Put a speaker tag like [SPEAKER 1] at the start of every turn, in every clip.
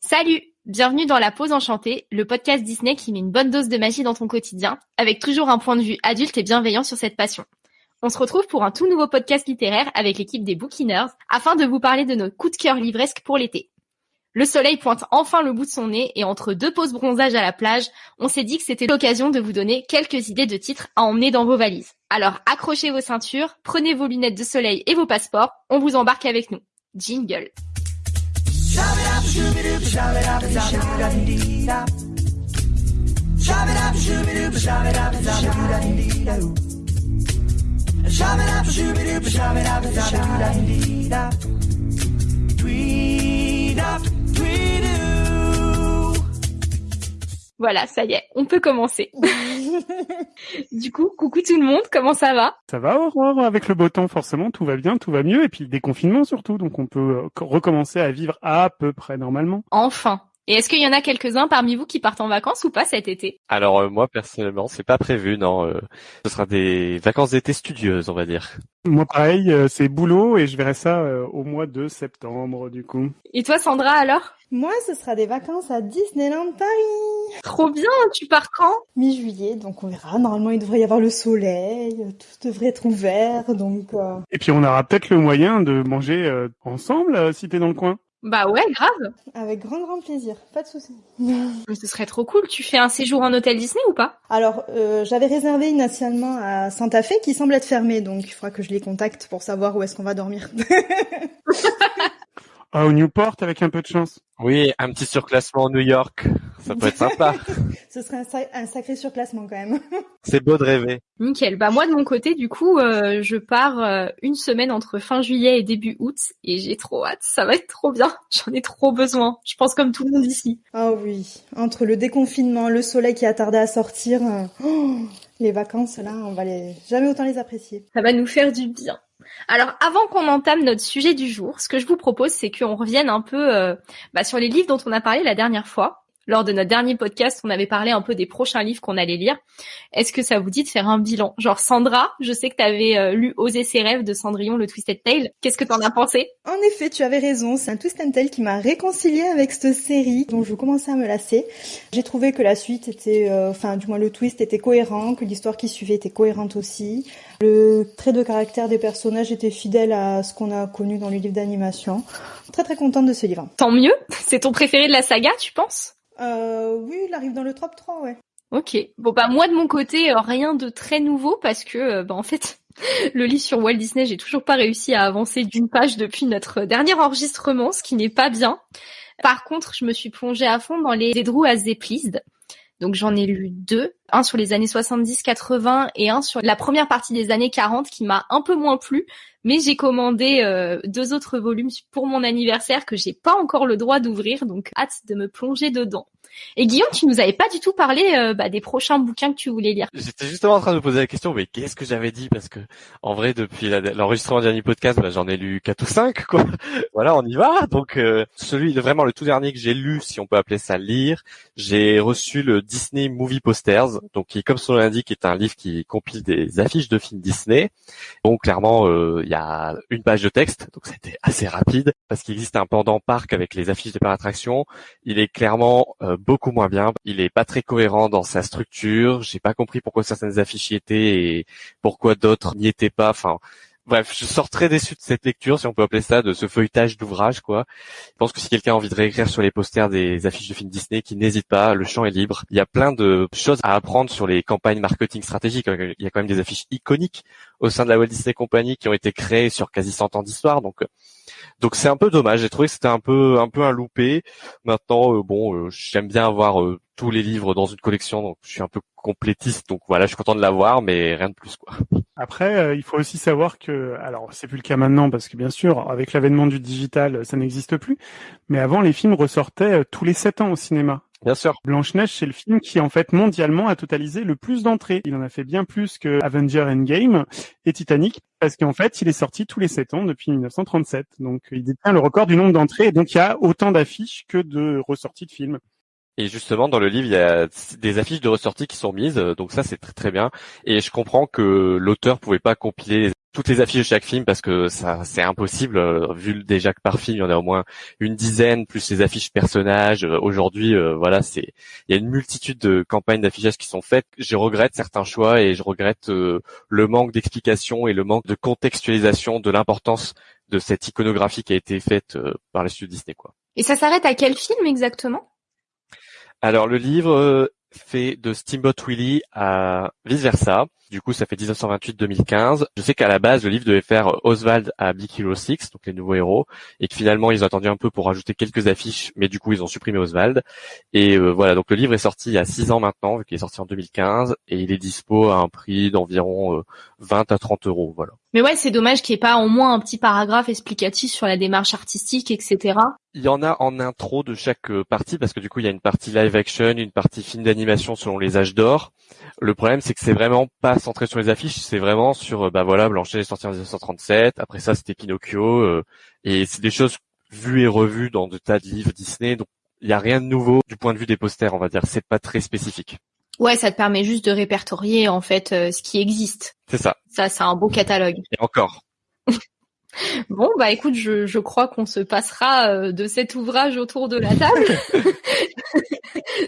[SPEAKER 1] Salut Bienvenue dans La Pause Enchantée, le podcast Disney qui met une bonne dose de magie dans ton quotidien, avec toujours un point de vue adulte et bienveillant sur cette passion. On se retrouve pour un tout nouveau podcast littéraire avec l'équipe des Bookiners, afin de vous parler de nos coups de cœur livresques pour l'été. Le soleil pointe enfin le bout de son nez et entre deux pauses bronzage à la plage, on s'est dit que c'était l'occasion de vous donner quelques idées de titres à emmener dans vos valises. Alors accrochez vos ceintures, prenez vos lunettes de soleil et vos passeports, on vous embarque avec nous. Jingle Voilà, ça y est, on peut commencer. du coup, coucou tout le monde, comment ça va?
[SPEAKER 2] Ça va Aurore, avec le beau temps forcément, tout va bien, tout va mieux, et puis le déconfinement surtout, donc on peut euh, recommencer à vivre à peu près normalement.
[SPEAKER 1] Enfin et est-ce qu'il y en a quelques-uns parmi vous qui partent en vacances ou pas cet été?
[SPEAKER 3] Alors euh, moi personnellement, c'est pas prévu, non. Euh, ce sera des vacances d'été studieuses, on va dire.
[SPEAKER 2] Moi pareil, c'est boulot et je verrai ça au mois de septembre du coup.
[SPEAKER 1] Et toi Sandra alors?
[SPEAKER 4] Moi, ce sera des vacances à Disneyland Paris.
[SPEAKER 1] Trop bien, tu pars quand?
[SPEAKER 4] Mi-juillet, donc on verra. Normalement, il devrait y avoir le soleil, tout devrait être ouvert, donc... Euh.
[SPEAKER 2] Et puis on aura peut-être le moyen de manger euh, ensemble euh, si t'es dans le coin.
[SPEAKER 1] Bah ouais, grave.
[SPEAKER 4] Avec grand grand plaisir, pas de souci.
[SPEAKER 1] Mais ce serait trop cool. Tu fais un séjour en hôtel Disney ou pas?
[SPEAKER 4] Alors, j'avais réservé initialement à Santa Fe qui semble être fermé, donc il faudra que je les contacte pour savoir où est-ce qu'on va dormir.
[SPEAKER 2] Ah, au Newport avec un peu de chance.
[SPEAKER 3] Oui, un petit surclassement New York, ça peut être sympa.
[SPEAKER 4] Ce serait un, sacré surclassement quand même.
[SPEAKER 3] C'est beau de rêver.
[SPEAKER 1] Nickel. Bah moi de mon côté, du coup, euh, je pars euh, une semaine entre fin juillet et début août et j'ai trop hâte. Ça va être trop bien. J'en ai trop besoin. Je pense comme tout le monde ici.
[SPEAKER 4] Ah oui, entre le déconfinement, le soleil qui a tardé à sortir, euh, oh, les vacances là, on va les jamais autant les apprécier.
[SPEAKER 1] Ça va nous faire du bien. Alors, avant qu'on entame notre sujet du jour, ce que je vous propose, c'est qu'on revienne un peu euh, bah, sur les livres dont on a parlé la dernière fois lors de notre dernier podcast, on avait parlé un peu des prochains livres qu'on allait lire. Est-ce que ça vous dit de faire un bilan? Genre Sandra, je sais que tu avais euh, lu Oser ses rêves de Cendrillon, le Twisted Tale. Qu'est-ce que t'en as pensé?
[SPEAKER 4] En effet, tu avais raison. C'est un Twisted Tale qui m'a réconcilié avec cette série dont je commençais à me lasser. J'ai trouvé que la suite était, euh, enfin du moins le twist était cohérent, que l'histoire qui suivait était cohérente aussi. Le trait de caractère des personnages était fidèle à ce qu'on a connu dans les livres d'animation. Très très contente de ce livre.
[SPEAKER 1] Tant mieux. C'est ton préféré de la saga, tu penses?
[SPEAKER 4] Euh, oui, il arrive dans le top 3, ouais.
[SPEAKER 1] Ok. Bon bah moi de mon côté euh, rien de très nouveau parce que euh, bah en fait le livre sur Walt Disney j'ai toujours pas réussi à avancer d'une page depuis notre dernier enregistrement, ce qui n'est pas bien. Par contre je me suis plongée à fond dans les Drew as They Pleased. Donc j'en ai lu deux, un sur les années 70-80 et un sur la première partie des années 40 qui m'a un peu moins plu, mais j'ai commandé euh, deux autres volumes pour mon anniversaire que j'ai pas encore le droit d'ouvrir, donc hâte de me plonger dedans. Et Guillaume, tu nous avais pas du tout parlé euh, bah, des prochains bouquins que tu voulais lire.
[SPEAKER 3] J'étais justement en train de me poser la question, mais qu'est-ce que j'avais dit? Parce que en vrai, depuis l'enregistrement du dernier podcast, bah, j'en ai lu quatre ou cinq. Quoi. voilà, on y va. Donc euh, celui, vraiment le tout dernier que j'ai lu, si on peut appeler ça lire, j'ai reçu le Disney Movie Posters, donc qui, comme son nom l'indique, est un livre qui compile des affiches de films Disney. Donc clairement, euh, il y a une page de texte, donc c'était assez rapide parce qu'il existe un pendant parc avec les affiches des parcs d'attraction. Il est clairement beaucoup moins bien. Il est pas très cohérent dans sa structure. J'ai pas compris pourquoi certaines affiches y étaient et pourquoi d'autres n'y étaient pas. Enfin, bref, je sors très déçu de cette lecture, si on peut appeler ça, de ce feuilletage d'ouvrage, quoi. Je pense que si quelqu'un a envie de réécrire sur les posters des affiches de films Disney, qui n'hésite pas, le champ est libre. Il y a plein de choses à apprendre sur les campagnes marketing stratégiques. Il y a quand même des affiches iconiques au sein de la Walt Disney Company qui ont été créées sur quasi 100 ans d'histoire, donc donc c'est un peu dommage. J'ai trouvé que c'était un peu un peu un loupé. Maintenant, euh, bon, euh, j'aime bien avoir euh, tous les livres dans une collection, donc je suis un peu complétiste. Donc voilà, je suis content de l'avoir, mais rien de plus quoi.
[SPEAKER 2] Après, il faut aussi savoir que, alors c'est plus le cas maintenant parce que bien sûr, avec l'avènement du digital, ça n'existe plus. Mais avant, les films ressortaient tous les sept ans au cinéma.
[SPEAKER 3] Bien sûr.
[SPEAKER 2] Blanche-Neige, c'est le film qui, en fait, mondialement, a totalisé le plus d'entrées. Il en a fait bien plus que Avenger Endgame et Titanic, parce qu'en fait, il est sorti tous les sept ans depuis 1937. Donc, il détient le record du nombre d'entrées, et donc il y a autant d'affiches que de ressorties de films.
[SPEAKER 3] Et justement, dans le livre, il y a des affiches de ressorties qui sont mises, donc ça, c'est très très bien. Et je comprends que l'auteur pouvait pas compiler toutes les affiches de chaque film parce que ça c'est impossible euh, vu déjà que par film il y en a au moins une dizaine plus les affiches personnages. Euh, aujourd'hui, euh, voilà, c'est il y a une multitude de campagnes d'affichage qui sont faites. Je regrette certains choix et je regrette le manque d'explication et le manque de contextualisation de l'importance de cette iconographie qui a été faite par les studios Disney.
[SPEAKER 1] Et ça s'arrête à quel film exactement?
[SPEAKER 3] Alors le livre fait de Steamboat Willie à vice versa. Du coup, ça fait 1928-2015. Je sais qu'à la base, le livre devait faire Oswald à Big Hero 6, donc les nouveaux héros, et que finalement, ils ont attendu un peu pour rajouter quelques affiches, mais du coup, ils ont supprimé Oswald. Et euh, voilà, donc le livre est sorti il y a 6 ans maintenant, vu qu'il est sorti en 2015, et il est dispo à un prix d'environ 20 euh, à 30 euros, voilà.
[SPEAKER 1] Mais ouais, c'est dommage qu'il n'y ait pas au moins un petit paragraphe explicatif sur la démarche artistique, etc.
[SPEAKER 3] Il y en a en intro de chaque euh, partie, parce que du coup, il y a une partie live action, une partie film d'animation selon les âges d'or. Le problème, c'est que c'est vraiment pas centré sur les affiches, c'est vraiment sur, euh, bah voilà, Blanchet est sorti en 1937, après ça, c'était Pinocchio, euh, et c'est des choses vues et revues dans de tas de livres Disney, donc il y a rien de nouveau du point de vue des posters, on va dire, c'est pas très spécifique.
[SPEAKER 1] Ouais, ça te permet juste de répertorier en fait euh, ce qui existe.
[SPEAKER 3] C'est ça.
[SPEAKER 1] Ça, c'est un beau catalogue.
[SPEAKER 3] Et encore.
[SPEAKER 1] bon, bah écoute, je, je crois qu'on se passera euh, de cet ouvrage autour de la table.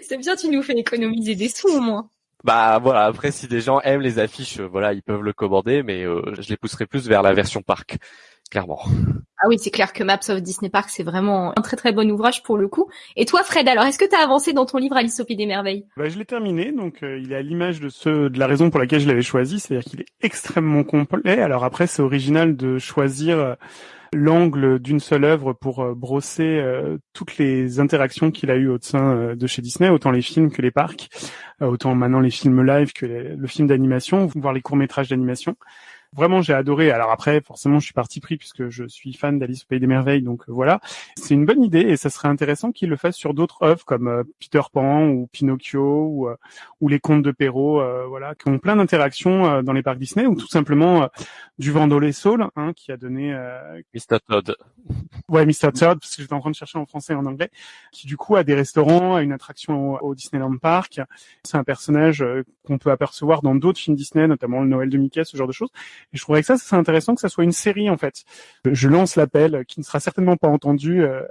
[SPEAKER 1] c'est bien, tu nous fais économiser des sous au moins.
[SPEAKER 3] Bah voilà, après si des gens aiment les affiches, euh, voilà, ils peuvent le commander, mais je les pousserai plus vers la version parc clairement.
[SPEAKER 1] Ah oui, c'est clair que Maps of Disney Park, c'est vraiment un très très bon ouvrage pour le coup. Et toi, Fred, alors est-ce que tu as avancé dans ton livre Alice au Pays des Merveilles?
[SPEAKER 2] Bah, Je l'ai terminé, donc euh, il est à l'image de ce, de la raison pour laquelle je l'avais choisi, c'est-à-dire qu'il est extrêmement complet. Alors après, c'est original de choisir euh, l'angle d'une seule œuvre pour euh, brosser toutes les interactions qu'il a eues au sein de chez Disney, autant les films que les parcs, autant maintenant les films live que le film d'animation, voire les courts-métrages d'animation. Vraiment, j'ai adoré. Alors après, forcément, je suis parti pris puisque je suis fan d'Alice au Pays des Merveilles, donc euh, voilà. C'est une bonne idée et ça serait intéressant qu'il le fasse sur d'autres œuvres comme euh, Peter Pan ou Pinocchio ou, euh, ou les Contes de Perrault, voilà, qui ont plein d'interactions dans les parcs Disney ou tout simplement du Vendolé Soul, hein, qui a donné
[SPEAKER 3] Mr Todd.
[SPEAKER 2] Ouais, Mr Todd, parce que j'étais en train de chercher en français et en anglais, qui du coup a des restaurants, a une attraction au, Disneyland Park. C'est un personnage qu'on peut apercevoir dans d'autres films Disney, notamment le Noël de Mickey, ce genre de choses. Et je trouverais que ça, c'est intéressant que ça soit une série en fait. Je lance l'appel, qui ne sera certainement pas entendu euh,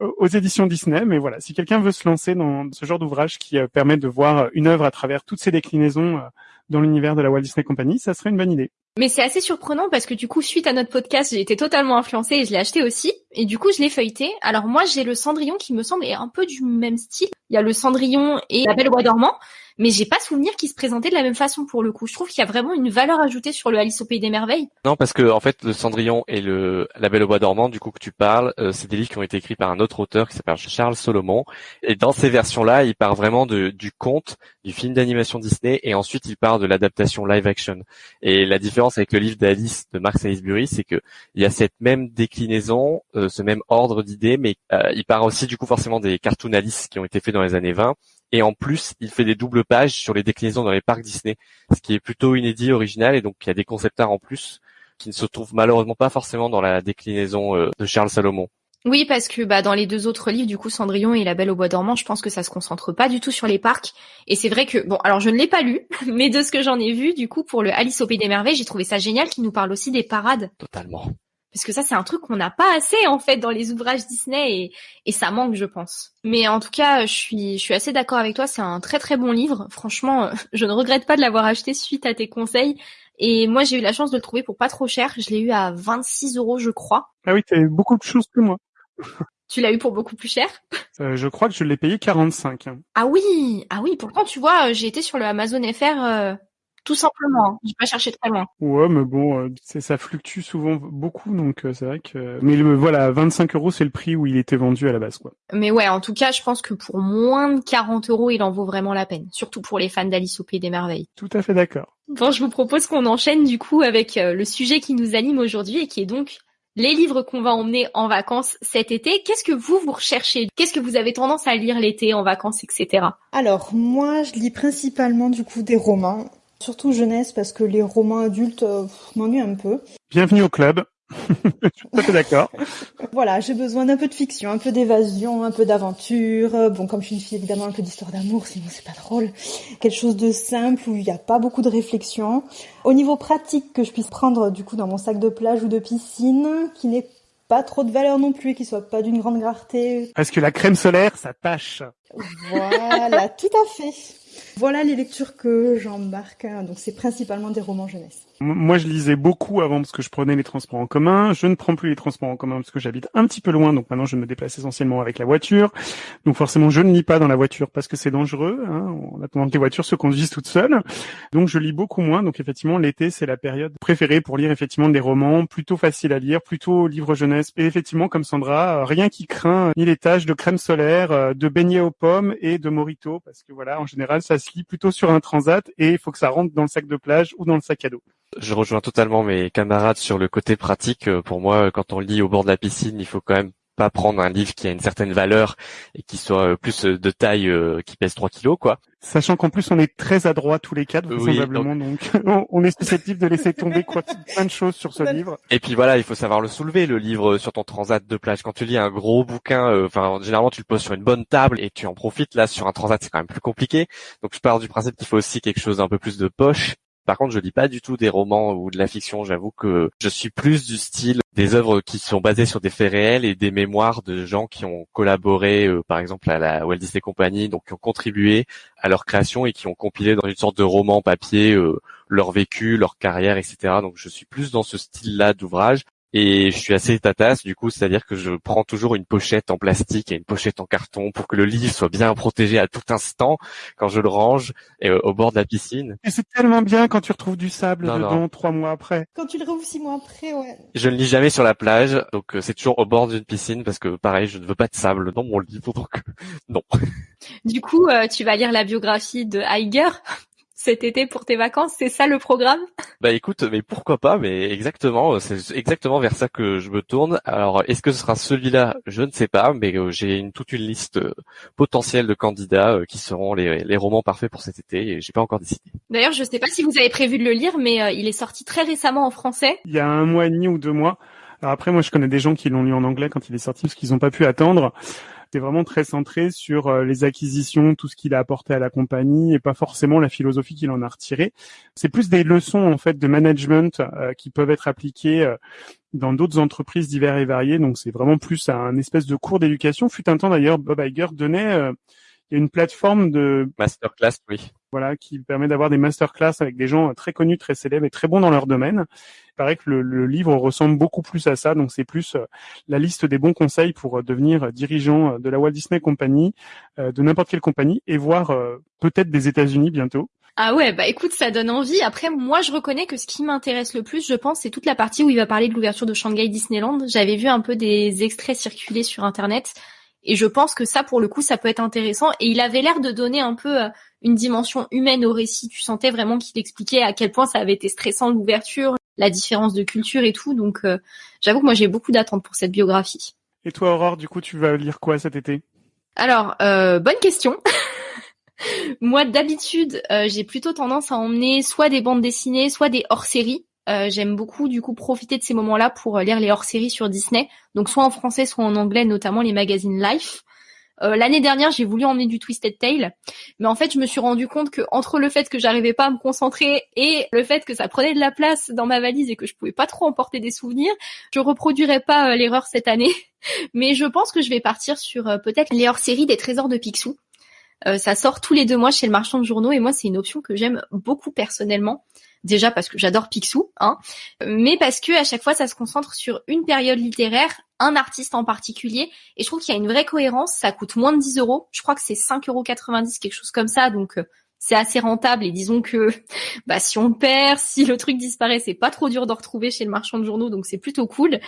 [SPEAKER 2] aux éditions Disney, mais voilà, si quelqu'un veut se lancer dans ce genre d'ouvrage qui euh, permet de voir une œuvre à travers toutes ses déclinaisons euh, dans l'univers de la Walt Disney Company, ça serait une bonne idée.
[SPEAKER 1] Mais c'est assez surprenant parce que du coup, suite à notre podcast, j'ai été totalement influencée et je l'ai acheté aussi. Et du coup, je l'ai feuilleté. Alors moi, j'ai le Cendrillon qui me semble est un peu du même style. Il y a le Cendrillon et la Belle au Bois dormant mais j'ai pas souvenir qu'il se présentait de la même façon pour le coup. Je trouve qu'il y a vraiment une valeur ajoutée sur le Alice au pays des merveilles.
[SPEAKER 3] Non, parce que en fait, le Cendrillon et le La Belle au bois dormant, du coup que tu parles, euh, c'est des livres qui ont été écrits par un autre auteur qui s'appelle Charles Solomon. Et dans ces versions-là, il part vraiment de, du conte, du film d'animation Disney, et ensuite il part de l'adaptation live action. Et la différence avec le livre d'Alice de Mark Salisbury, c'est que il y a cette même déclinaison, euh, ce même ordre d'idées, mais euh, il part aussi du coup forcément des cartoon Alice qui ont été faits dans les années 20 et en plus, il fait des doubles pages sur les déclinaisons dans les parcs Disney, ce qui est plutôt inédit, original, et donc il y a des concept art en plus qui ne se trouvent malheureusement pas forcément dans la déclinaison euh, de Charles Salomon.
[SPEAKER 1] Oui, parce que bah dans les deux autres livres, du coup, Cendrillon et La Belle au Bois dormant, je pense que ça se concentre pas du tout sur les parcs. Et c'est vrai que bon, alors je ne l'ai pas lu, mais de ce que j'en ai vu, du coup, pour le Alice au pays des merveilles, j'ai trouvé ça génial qu'il nous parle aussi des parades.
[SPEAKER 3] Totalement
[SPEAKER 1] parce que ça c'est un truc qu'on n'a pas assez en fait dans les ouvrages Disney et, et ça manque je pense. Mais en tout cas, je suis je suis assez d'accord avec toi, c'est un très très bon livre. Franchement, je ne regrette pas de l'avoir acheté suite à tes conseils. Et moi, j'ai eu la chance de le trouver pour pas trop cher. Je l'ai eu à 26 euros, je crois.
[SPEAKER 2] Ah oui, t'as eu beaucoup de choses que moi.
[SPEAKER 1] tu l'as eu pour beaucoup plus cher?
[SPEAKER 2] Euh, Je crois que je l'ai payé 45.
[SPEAKER 1] Ah oui, ah oui. Pourtant, tu vois, j'ai été sur le Amazon FR euh, tout simplement, j'ai pas cherché très loin.
[SPEAKER 2] Ouais, mais bon, euh, ça fluctue souvent beaucoup, donc euh, c'est vrai que. Mais le, voilà, 25 euros, c'est le prix où il était vendu à la base, quoi.
[SPEAKER 1] Mais ouais, en tout cas, je pense que pour moins de 40 euros, il en vaut vraiment la peine, surtout pour les fans d'Alice au Pays des Merveilles.
[SPEAKER 2] Tout à fait d'accord.
[SPEAKER 1] Bon, je vous propose qu'on enchaîne du coup avec euh, le sujet qui nous anime aujourd'hui et qui est donc les livres qu'on va emmener en vacances cet été. Qu'est-ce que vous, vous recherchez? Qu'est-ce que vous avez tendance à lire l'été, en vacances, etc.
[SPEAKER 4] Alors, moi, je lis principalement du coup des romans. Surtout jeunesse parce que les romans adultes euh, m'ennuient un peu.
[SPEAKER 2] Bienvenue au club. je suis tout à fait d'accord.
[SPEAKER 4] Voilà, j'ai besoin d'un peu de fiction, un peu d'évasion, un peu d'aventure. Bon, comme je suis une fille, évidemment, un peu d'histoire d'amour, sinon c'est pas drôle. Quelque chose de simple où il n'y a pas beaucoup de réflexion. Au niveau pratique, que je puisse prendre du coup dans mon sac de plage ou de piscine, qui n'est pas trop de valeur non plus, qui soit pas d'une grande rareté.
[SPEAKER 2] Parce que la crème solaire, ça tâche.
[SPEAKER 4] Voilà, tout à fait. Voilà les lectures que j'embarque. Donc c'est principalement des romans jeunesse.
[SPEAKER 2] Moi, je lisais beaucoup avant parce que je prenais les transports en commun. Je ne prends plus les transports en commun parce que j'habite un petit peu loin. Donc maintenant, je me déplace essentiellement avec la voiture. Donc forcément, je ne lis pas dans la voiture parce que c'est dangereux. Hein, en attendant que les voitures se conduisent toutes seules. Donc je lis beaucoup moins. Donc effectivement, l'été, c'est la période préférée pour lire effectivement des romans plutôt faciles à lire, plutôt livres jeunesse. Et effectivement, comme Sandra, rien qui craint ni les taches de crème solaire, euh, de beignets aux pommes et de morito parce que voilà, en général, ça se lit plutôt sur un transat et il faut que ça rentre dans le sac de plage ou dans le sac à dos.
[SPEAKER 3] Je rejoins totalement mes camarades sur le côté pratique. Euh, pour moi, quand on lit au bord de la piscine, il faut quand même pas prendre un livre qui a une certaine valeur et qui soit euh, plus de taille, euh, qui pèse 3 kilos, quoi.
[SPEAKER 2] Sachant qu'en plus on est très adroit tous les quatre, vraisemblablement, donc, on est susceptible de laisser tomber quoi, plein de choses sur ce livre.
[SPEAKER 3] Et puis voilà, il faut savoir le soulever, le livre sur ton transat de plage. Quand tu lis un gros bouquin, enfin généralement tu le poses sur une bonne table et tu en profites. Là sur un transat c'est quand même plus compliqué. Donc je pars du principe qu'il faut aussi quelque chose d'un peu plus de poche par contre, je lis pas du tout des romans ou de la fiction. J'avoue que je suis plus du style des œuvres qui sont basées sur des faits réels et des mémoires de gens qui ont collaboré, euh, par exemple à la Walt Disney Company, donc qui ont contribué à leur création et qui ont compilé dans une sorte de roman papier euh, leur vécu, leur carrière, etc. Donc je suis plus dans ce style-là d'ouvrage et je suis assez tatasse du coup, c'est-à-dire que je prends toujours une pochette en plastique et une pochette en carton pour que le livre soit bien protégé à tout instant quand je le range et, euh, au bord de la piscine.
[SPEAKER 2] Et c'est tellement bien quand tu retrouves du sable dedans trois mois après.
[SPEAKER 4] Quand tu le retrouves six mois après, ouais.
[SPEAKER 3] Je ne lis jamais sur la plage, donc euh, c'est toujours au bord d'une piscine parce que pareil, je ne veux pas de sable dans mon livre, donc non.
[SPEAKER 1] Du coup, euh, tu vas lire la biographie de Heiger cet été pour tes vacances C'est ça le programme?
[SPEAKER 3] Bah écoute, mais pourquoi pas Mais exactement, c'est exactement vers ça que je me tourne. Alors, est-ce que ce sera celui-là? Je ne sais pas, mais euh, j'ai une, toute une liste euh, potentielle de candidats euh, qui seront les, les, romans parfaits pour cet été et j'ai pas encore décidé.
[SPEAKER 1] D'ailleurs, je sais pas si vous avez prévu de le lire, mais il est sorti très récemment en français.
[SPEAKER 2] Il y a un mois et demi ou deux mois. Alors après, moi, je connais des gens qui l'ont lu en anglais quand il est sorti parce qu'ils n'ont pas pu attendre c'était vraiment très centré sur euh, les acquisitions, tout ce qu'il a apporté à la compagnie et pas forcément la philosophie qu'il en a retirée. C'est plus des leçons en fait de management euh, qui peuvent être appliquées euh, dans d'autres entreprises diverses et variées. Donc c'est vraiment plus un espèce de cours d'éducation. Fut un temps d'ailleurs, Bob Iger donnait a une plateforme de
[SPEAKER 3] masterclass, oui.
[SPEAKER 2] Voilà, qui permet d'avoir des masterclass avec des gens très connus, très célèbres et très bons dans leur domaine. Il paraît que le, livre ressemble beaucoup plus à ça, donc c'est plus euh, la liste des bons conseils pour euh, devenir dirigeant euh, de la Walt Disney Company, de n'importe quelle compagnie, et voir peut-être des États-Unis bientôt.
[SPEAKER 1] Ah ouais, bah écoute, ça donne envie. Après, moi, je reconnais que ce qui m'intéresse le plus, je pense, c'est toute la partie où il va parler de l'ouverture de Shanghai Disneyland. J'avais vu un peu des extraits circuler sur Internet. Et je pense que ça, pour le coup, ça peut être intéressant. Et il avait l'air de donner un peu euh, une dimension humaine au récit. Tu sentais vraiment qu'il expliquait à quel point ça avait été stressant l'ouverture, la différence de culture et tout. Donc, euh, j'avoue que moi, j'ai beaucoup d'attentes pour cette biographie.
[SPEAKER 2] Et toi, Aurore, du coup, tu vas lire quoi cet été?
[SPEAKER 1] Alors, euh, bonne question. moi, d'habitude, j'ai plutôt tendance à emmener soit des bandes dessinées, soit des hors-séries. Euh, j'aime beaucoup du coup profiter de ces moments-là pour euh, lire les hors-séries sur Disney, donc soit en français, soit en anglais, notamment les magazines Life. Euh, L'année dernière, j'ai voulu emmener du Twisted Tail, mais en fait, je me suis rendu compte que entre le fait que j'arrivais pas à me concentrer et le fait que ça prenait de la place dans ma valise et que je pouvais pas trop emporter des souvenirs, je reproduirais pas l'erreur cette année. mais je pense que je vais partir sur peut-être les hors-séries des Trésors de Picsou. ça sort tous les deux mois chez le marchand de journaux et moi, c'est une option que j'aime beaucoup personnellement déjà parce que j'adore Picsou, hein, mais parce que à chaque fois ça se concentre sur une période littéraire, un artiste en particulier, et je trouve qu'il y a une vraie cohérence. Ça coûte moins de 10 euros, je crois que c'est 5,90 euros, quelque chose comme ça, donc euh, c'est assez rentable. Et disons que bah, si on perd, si le truc disparaît, c'est pas trop dur de retrouver chez le marchand de journaux, donc c'est plutôt cool.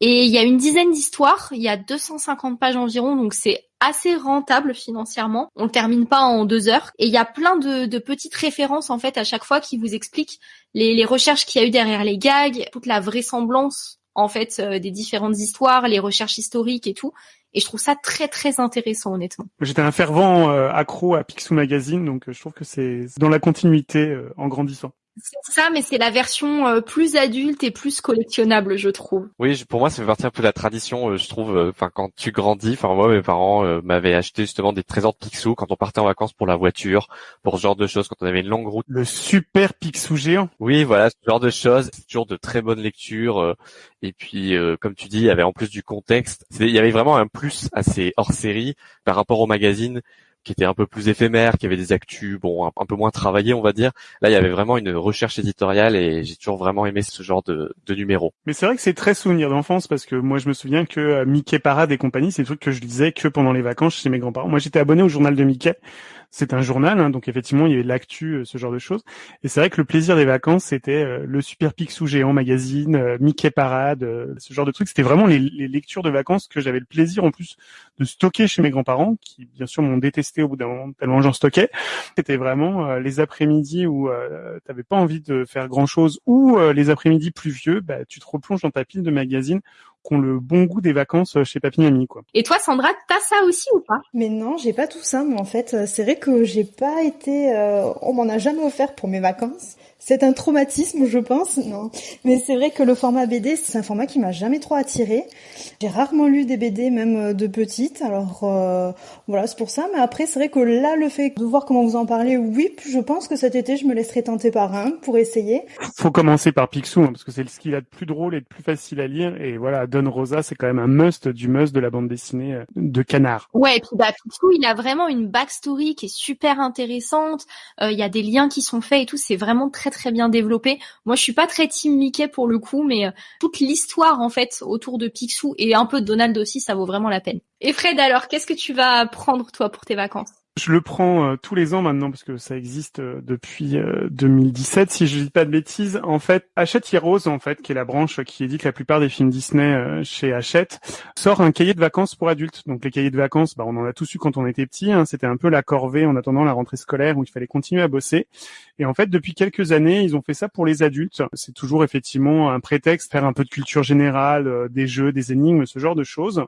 [SPEAKER 1] Et il y a une dizaine d'histoires, il y a 250 pages environ, donc c'est assez rentable financièrement. On le termine pas en deux heures. Et il y a plein de, petites références en fait à chaque fois qui vous expliquent les, recherches qu'il y a eu derrière les gags, toute la vraisemblance en fait euh, des différentes histoires, les recherches historiques et tout. Et je trouve ça très très intéressant honnêtement.
[SPEAKER 2] J'étais un fervent euh, accro à Picsou Magazine, donc euh, je trouve que c'est dans la continuité en grandissant.
[SPEAKER 1] C'est ça, mais c'est la version euh, plus adulte et plus collectionnable, je trouve.
[SPEAKER 3] Oui, pour moi, ça fait partie un peu de la tradition, euh, je trouve. Euh, enfin, quand tu grandis, enfin moi, mes parents m'avaient acheté justement des trésors de Picsou quand on partait en vacances pour la voiture, pour ce genre de choses, quand on avait une longue route.
[SPEAKER 2] Le super Picsou géant.
[SPEAKER 3] Oui, voilà, ce genre de choses. C'est toujours de très bonnes lectures. et puis, comme tu dis, il y avait en plus du contexte. Il y avait vraiment un plus assez hors série par rapport au magazine qui était un peu plus éphémère, qui avait des actus, bon, un, peu moins travaillés, on va dire. Là, il y avait vraiment une recherche éditoriale et j'ai toujours vraiment aimé ce genre de, de numéro.
[SPEAKER 2] Mais c'est vrai que c'est très souvenir d'enfance parce que moi, je me souviens que euh, Mickey Parade et compagnie, c'est des trucs que je lisais que pendant les vacances chez mes grands-parents. Moi, j'étais abonné au journal de Mickey c'est un journal, hein, donc effectivement il y avait l'actu, euh, ce genre de choses. Et c'est vrai que le plaisir des vacances, c'était euh, le Super Picsou géant magazine, euh, Mickey Parade, ce genre de trucs. C'était vraiment les, lectures de vacances que j'avais le plaisir en plus de stocker chez mes grands-parents, qui bien sûr m'ont détesté au bout d'un moment tellement j'en stockais. C'était vraiment les après-midi où tu t'avais pas envie de faire grand-chose, ou les après-midi pluvieux, bah, tu te replonges dans ta pile de magazines ont le bon goût des vacances chez Papy quoi.
[SPEAKER 1] Et toi, Sandra, t'as ça aussi ou pas?
[SPEAKER 4] Mais non, j'ai pas tout ça, moi en fait. C'est vrai que j'ai pas été, euh, on m'en a jamais offert pour mes vacances c'est un traumatisme, je pense. Non, mais c'est vrai que le format BD, c'est un format qui m'a jamais trop attiré. J'ai rarement lu des BD, même euh, de petite. Alors euh, voilà, c'est pour ça. Mais après, c'est vrai que là, le fait de voir comment vous en parlez, oui, je pense que cet été, je me laisserai tenter par un pour essayer.
[SPEAKER 2] Faut commencer par Picsou, hein, parce que c'est ce qu'il a de plus drôle et de plus facile à lire. Et voilà, Don Rosa, c'est quand même un must du must de la bande dessinée euh, de Canard.
[SPEAKER 1] Ouais, et puis bah, Picsou, il a vraiment une backstory qui est super intéressante. Il y a des liens qui sont faits et tout. C'est vraiment très très bien développé. Moi, je suis pas très team Mickey pour le coup, mais euh, toute l'histoire en fait autour de Picsou et un peu de Donald aussi, ça vaut vraiment la peine. Et Fred, alors, qu'est-ce que tu vas prendre toi pour tes vacances?
[SPEAKER 2] Je le prends euh, tous les ans maintenant parce que ça existe euh, depuis 2017 si je dis pas de bêtises. En fait, Hachette Heroes en fait, qui est la branche qui édite la plupart des films Disney chez Hachette, sort un cahier de vacances pour adultes. Donc les cahiers de vacances, bah, on en a tous eu quand on était petit. Hein. C'était un peu la corvée en attendant la rentrée scolaire où il fallait continuer à bosser. Et en fait, depuis quelques années, ils ont fait ça pour les adultes. C'est toujours effectivement un prétexte, faire un peu de culture générale, des jeux, des énigmes, ce genre de choses.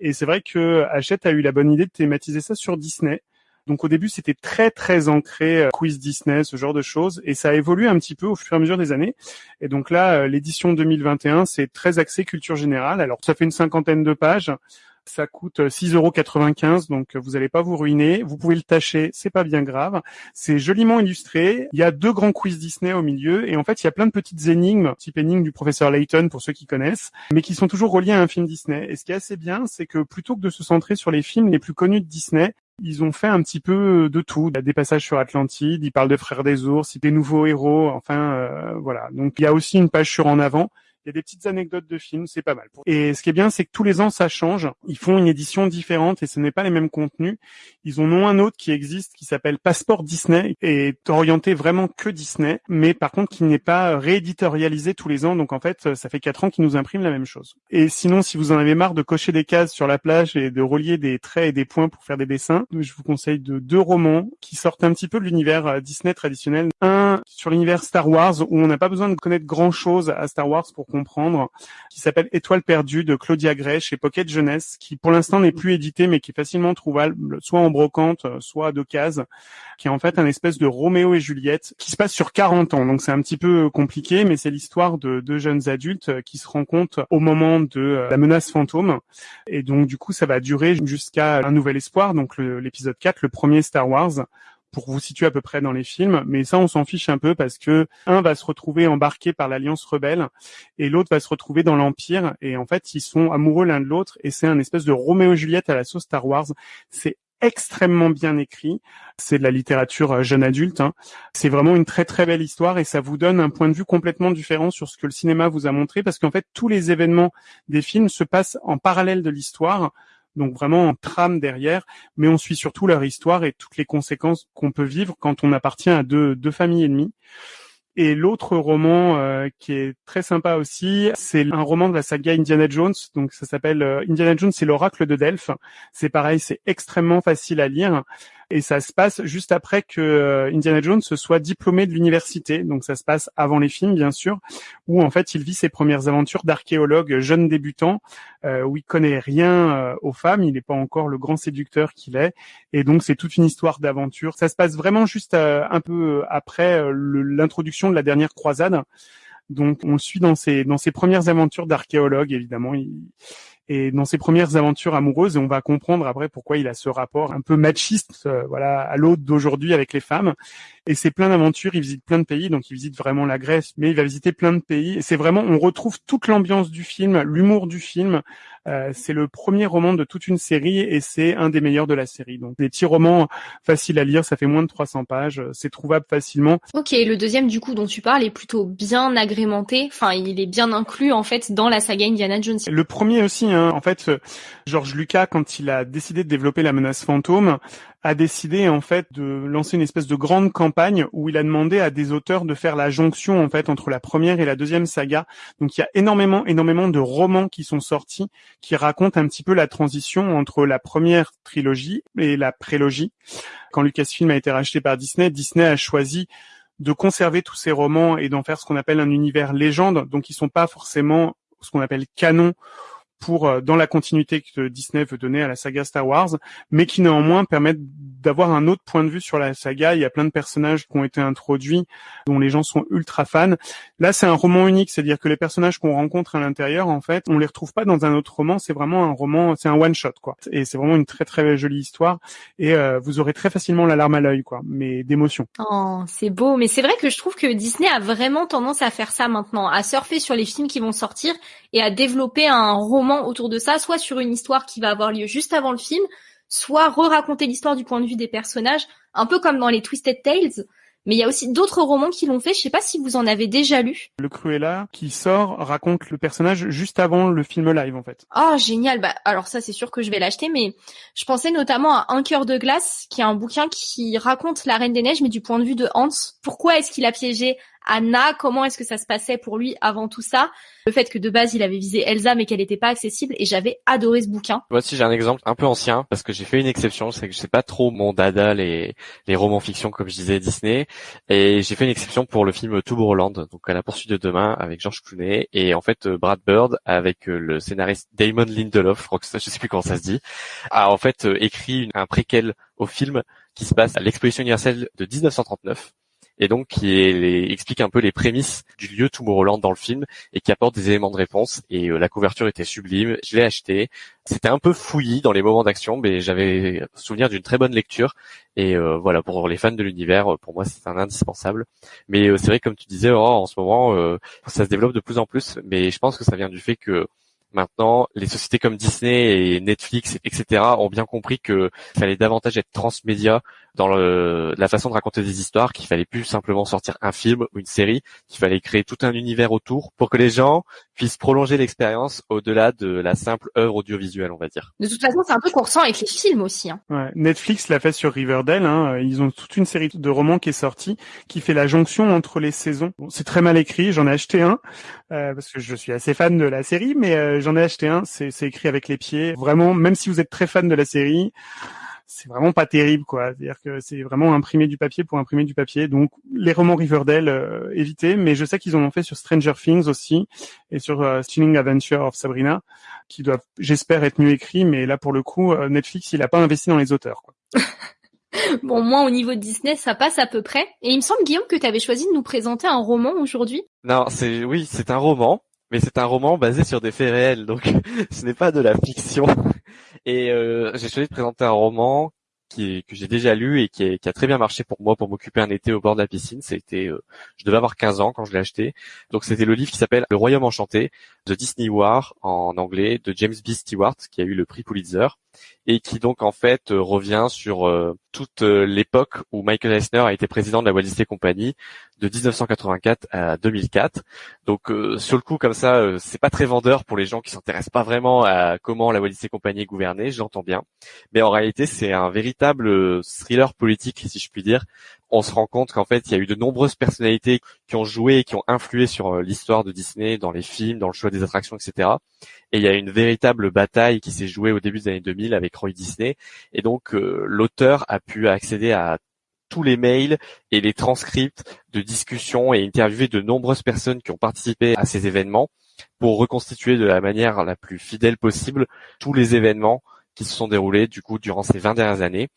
[SPEAKER 2] Et c'est vrai que Hachette a eu la bonne idée de thématiser ça sur Disney. Donc au début, c'était très très ancré euh, quiz Disney, ce genre de choses, et ça a évolué un petit peu au fur et à mesure des années. Et donc là, euh, l'édition 2021, c'est très axé culture générale. Alors ça fait une cinquantaine de pages. Ça coûte 6,95 euros, donc vous n'allez pas vous ruiner. Vous pouvez le tâcher, c'est pas bien grave. C'est joliment illustré. Il y a deux grands quiz Disney au milieu, et en fait, il y a plein de petites énigmes, type énigme du professeur Layton pour ceux qui connaissent, mais qui sont toujours reliées à un film Disney. Et ce qui est assez bien, c'est que plutôt que de se centrer sur les films les plus connus de Disney, ils ont fait un petit peu de tout. Il y a des passages sur Atlantide, ils parlent de Frères des Ours, des nouveaux héros, enfin euh, voilà. Donc il y a aussi une page sur En avant il y a des petites anecdotes de films, c'est pas mal. Et ce qui est bien, c'est que tous les ans, ça change. Ils font une édition différente et ce n'est pas les mêmes contenus. Ils en ont un autre qui existe qui s'appelle Passeport Disney et est orienté vraiment que Disney, mais par contre qui n'est pas rééditorialisé tous les ans. Donc en fait, ça fait quatre ans qu'ils nous impriment la même chose. Et sinon, si vous en avez marre de cocher des cases sur la plage et de relier des traits et des points pour faire des dessins, je vous conseille de deux romans qui sortent un petit peu de l'univers euh, Disney traditionnel. Un sur l'univers Star Wars où on n'a pas besoin de connaître grand chose à Star Wars pour qui s'appelle Étoile perdue de Claudia Gray chez Pocket Jeunesse, qui pour l'instant n'est plus édité, mais qui est facilement trouvable, soit en brocante, soit cases, qui est en fait un espèce de Roméo et Juliette qui se passe sur 40 ans. Donc c'est un petit peu compliqué, mais c'est l'histoire de deux jeunes adultes qui se rencontrent au moment de euh, la menace fantôme. Et donc du coup, ça va durer jusqu'à un nouvel espoir, donc l'épisode 4, le premier Star Wars pour vous situer à peu près dans les films, mais ça on s'en fiche un peu parce que un va se retrouver embarqué par l'Alliance rebelle et l'autre va se retrouver dans l'Empire et en fait ils sont amoureux l'un de l'autre et c'est un espèce de Roméo et Juliette à la sauce Star Wars. C'est extrêmement bien écrit. C'est de la littérature euh, jeune adulte. Hein. C'est vraiment une très très belle histoire et ça vous donne un point de vue complètement différent sur ce que le cinéma vous a montré parce qu'en fait tous les événements des films se passent en parallèle de l'histoire donc vraiment en trame derrière, mais on suit surtout leur histoire et toutes les conséquences qu'on peut vivre quand on appartient à deux, deux familles ennemies. Et l'autre roman euh, qui est très sympa aussi, c'est un roman de la saga Indiana Jones. Donc ça s'appelle euh, Indiana Jones, c'est l'oracle de Delphes. C'est pareil, c'est extrêmement facile à lire. Et ça se passe juste après que euh, Indiana Jones se soit diplômé de l'université. Donc ça se passe avant les films, bien sûr, où en fait il vit ses premières aventures d'archéologue jeune débutant, euh, où il connaît rien euh, aux femmes, il n'est pas encore le grand séducteur qu'il est, et donc c'est toute une histoire d'aventure. Ça se passe vraiment juste un peu après l'introduction de la dernière croisade. Donc on le suit dans ses premières aventures d'archéologue, évidemment. Et dans ses premières aventures amoureuses, et on va comprendre après pourquoi il a ce rapport un peu machiste, euh, voilà, à l'autre d'aujourd'hui avec les femmes. Et c'est plein d'aventures, il visite plein de pays, donc il visite vraiment la Grèce, mais il va visiter plein de pays. Et c'est vraiment, on retrouve toute l'ambiance du film, l'humour du film. Euh, c'est le premier roman de toute une série et c'est un des meilleurs de la série. Donc des petits romans faciles à lire, ça fait moins de 300 pages, c'est trouvable facilement.
[SPEAKER 1] Ok, le deuxième du coup dont tu parles est plutôt bien agrémenté, enfin il est bien inclus en fait dans la saga Indiana Jones.
[SPEAKER 2] Le premier aussi, hein. en fait, George Lucas quand il a décidé de développer la menace fantôme, a décidé en fait de lancer une espèce de grande campagne où il a demandé à des auteurs de faire la jonction en fait entre la première et la deuxième saga. Donc il y a énormément énormément de romans qui sont sortis qui racontent un petit peu la transition entre la première trilogie et la prélogie. Quand Lucasfilm a été racheté par Disney, Disney a choisi de conserver tous ces romans et d'en faire ce qu'on appelle un univers légende. Donc ils sont pas forcément ce qu'on appelle canon pour euh, dans la continuité que Disney veut donner à la saga Star Wars, mais qui néanmoins permettent d'avoir un autre point de vue sur la saga. Il y a plein de personnages qui ont été introduits, dont les gens sont ultra fans. Là, c'est un roman unique, c'est-à-dire que les personnages qu'on rencontre à l'intérieur, en fait, on les retrouve pas dans un autre roman. C'est vraiment un roman, c'est un one shot, quoi. Et c'est vraiment une très très jolie histoire. Et euh, vous aurez très facilement la larme à l'œil, quoi, mais d'émotion.
[SPEAKER 1] Oh, c'est beau. Mais c'est vrai que je trouve que Disney a vraiment tendance à faire ça maintenant, à surfer sur les films qui vont sortir et à développer un roman autour de ça, soit sur une histoire qui va avoir lieu juste avant le film, soit re-raconter l'histoire du point de vue des personnages, un peu comme dans les Twisted Tales. Mais il y a aussi d'autres romans qui l'ont fait. Je sais pas si vous en avez déjà lu.
[SPEAKER 2] Le Cruella qui sort raconte le personnage juste avant le film live en fait.
[SPEAKER 1] Ah génial. Bah alors ça c'est sûr que je vais l'acheter, mais je pensais notamment à Un cœur de glace, qui est un bouquin qui raconte la Reine des Neiges, mais du point de vue de Hans. Pourquoi est-ce qu'il a piégé Anna, comment est-ce que ça se passait pour lui avant tout ça? Le fait que de base il avait visé Elsa mais qu'elle n'était pas accessible et j'avais adoré ce bouquin.
[SPEAKER 3] Voici j'ai un exemple un peu ancien parce que j'ai fait une exception, c'est que je sais pas trop mon dada les les romans fiction comme je disais Disney. Et j'ai fait une exception pour le film Tomorrowland donc à la poursuite de demain avec George Clooney et en fait euh, Brad Bird avec euh, le scénariste Damon Lindelof, je je sais plus comment ça se dit, a en fait euh, écrit un préquel au film qui se passe à l'exposition universelle de 1939 et donc qui explique un peu les prémices du lieu Tomorrowland dans le film et qui apporte des éléments de réponse. Et euh, la couverture était sublime, je l'ai acheté. C'était un peu fouillis dans les moments d'action, mais j'avais souvenir d'une très bonne lecture. Et euh, voilà, pour les fans de l'univers, pour moi, c'est un indispensable. Mais euh, c'est vrai, comme tu disais, en ce moment, ça se développe de plus en plus. Mais je pense que ça vient du fait que Maintenant, les sociétés comme Disney et Netflix, etc., ont bien compris qu'il fallait davantage être transmédia dans la façon de raconter des histoires, qu'il fallait plus simplement sortir un film ou une série, qu'il fallait créer tout un univers autour pour que les gens puissent prolonger l'expérience au-delà de la simple œuvre audiovisuelle, on va dire.
[SPEAKER 1] De toute façon, c'est un peu qu'on ressent avec les films aussi. Hein.
[SPEAKER 2] Ouais, Netflix l'a fait sur Riverdale. Hein. Ils ont toute une série de romans qui est sortie, qui fait la jonction entre les saisons. Bon, c'est très mal écrit. J'en ai acheté un euh, parce que je suis assez fan de la série, mais euh, j'en ai acheté un. C'est écrit avec les pieds. Vraiment, même si vous êtes très fan de la série c'est vraiment pas terrible quoi. C'est-à-dire que c'est vraiment imprimer du papier pour imprimer du papier. Donc les romans Riverdale euh, éviter, mais je sais qu'ils en ont fait sur Stranger Things aussi et sur euh, Adventure of Sabrina, qui doivent, j'espère, être mieux écrits. Mais là pour le coup, euh, Netflix il a pas investi dans les auteurs. Quoi.
[SPEAKER 1] bon, moi au niveau de Disney, ça passe à peu près. Et il me semble Guillaume que tu avais choisi de nous présenter un roman aujourd'hui.
[SPEAKER 3] Non, c'est oui, c'est un roman mais c'est un roman basé sur des faits réels, donc ce n'est pas de la fiction. Et euh, j'ai choisi de présenter un roman que j'ai déjà lu et qui, qui, a très bien marché pour moi pour m'occuper un été au bord de la piscine. C'était, euh, je devais avoir 15 ans quand je l'ai acheté. Donc c'était le livre qui s'appelle Le Royaume enchanté de Disney War en anglais de James B. Stewart qui a eu le prix Pulitzer et qui donc en fait euh, revient sur euh, toute euh, l'époque où Michael Eisner a été président de la Walt Disney Company de 1984 à 2004. Donc sur le coup comme ça, c'est pas très vendeur pour les gens qui s'intéressent pas vraiment à comment la Walt Disney Company est gouvernée, j'entends bien. Mais en réalité, c'est un véritable thriller politique si je puis dire on se rend compte qu'en fait, il y a eu de nombreuses personnalités qui ont joué et qui ont influé sur l'histoire de Disney, dans les films, dans le choix des attractions, etc. Et il y a une véritable bataille qui s'est jouée au début des années 2000 avec Roy Disney. Et donc, l'auteur a pu accéder à tous les mails et les transcripts de discussions et interviewer de nombreuses personnes qui ont participé à ces événements pour reconstituer de la manière la plus fidèle possible tous les événements qui se sont déroulés du coup durant ces 20 dernières années.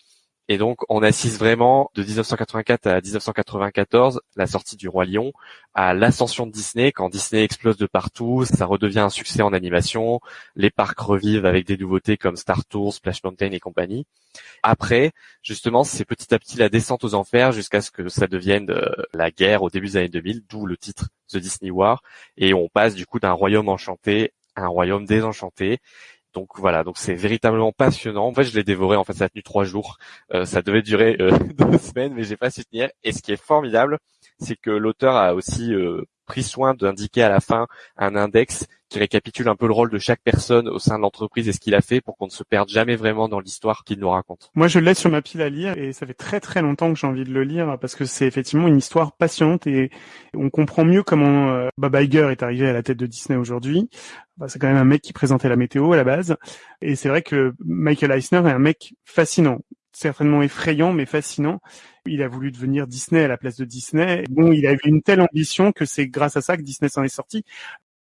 [SPEAKER 3] Et donc, on assiste vraiment de 1984 à 1994, la sortie du Roi Lion, à l'ascension de Disney, quand Disney explose de partout, ça redevient un succès en animation, les parcs revivent avec des nouveautés comme Star Tours, Splash Mountain et compagnie. Après, justement, c'est petit à petit la descente aux enfers jusqu'à ce que ça devienne euh, la guerre au début des années 2000, d'où le titre The Disney War, et on passe du coup d'un royaume enchanté à un royaume désenchanté. Donc voilà, donc c'est véritablement passionnant. En fait, je l'ai dévoré. En fait, ça a tenu trois jours. Euh, ça devait durer euh, deux semaines, mais j'ai pas su tenir. Et ce qui est formidable, c'est que l'auteur a aussi euh, pris soin d'indiquer à la fin un index qui récapitule un peu le rôle de chaque personne au sein de l'entreprise et ce qu'il a fait pour qu'on ne se perde jamais vraiment dans l'histoire qu'il nous raconte.
[SPEAKER 2] Moi, je laisse sur ma pile à lire et ça fait très très longtemps que j'ai envie de le lire parce que c'est effectivement une histoire passionnante et on comprend mieux comment euh, Bob Iger est arrivé à la tête de Disney aujourd'hui. Bah, c'est quand même un mec qui présentait la météo à la base et c'est vrai que Michael Eisner est un mec fascinant certainement effrayant mais fascinant. Il a voulu devenir Disney à la place de Disney. Bon, il a eu une telle ambition que c'est grâce à ça que Disney s'en est sorti.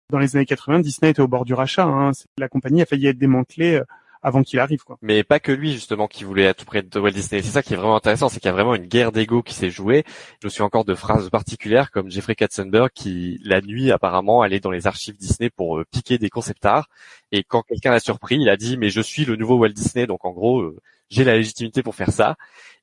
[SPEAKER 2] Dans les années 80, Disney était au bord du rachat. Hein. La compagnie a failli être démantelée euh, avant qu'il arrive.
[SPEAKER 3] Mais pas que lui justement qui voulait à tout près de Walt Disney. C'est ça qui est vraiment intéressant, c'est qu'il y a vraiment une guerre d'ego qui s'est jouée. Je suis encore de phrases particulières comme Jeffrey Katzenberg qui la nuit apparemment allait dans les archives Disney pour euh, piquer des concept art et quand quelqu'un l'a surpris, il a dit mais je suis le nouveau Walt Disney donc en gros euh, j'ai la légitimité pour faire ça.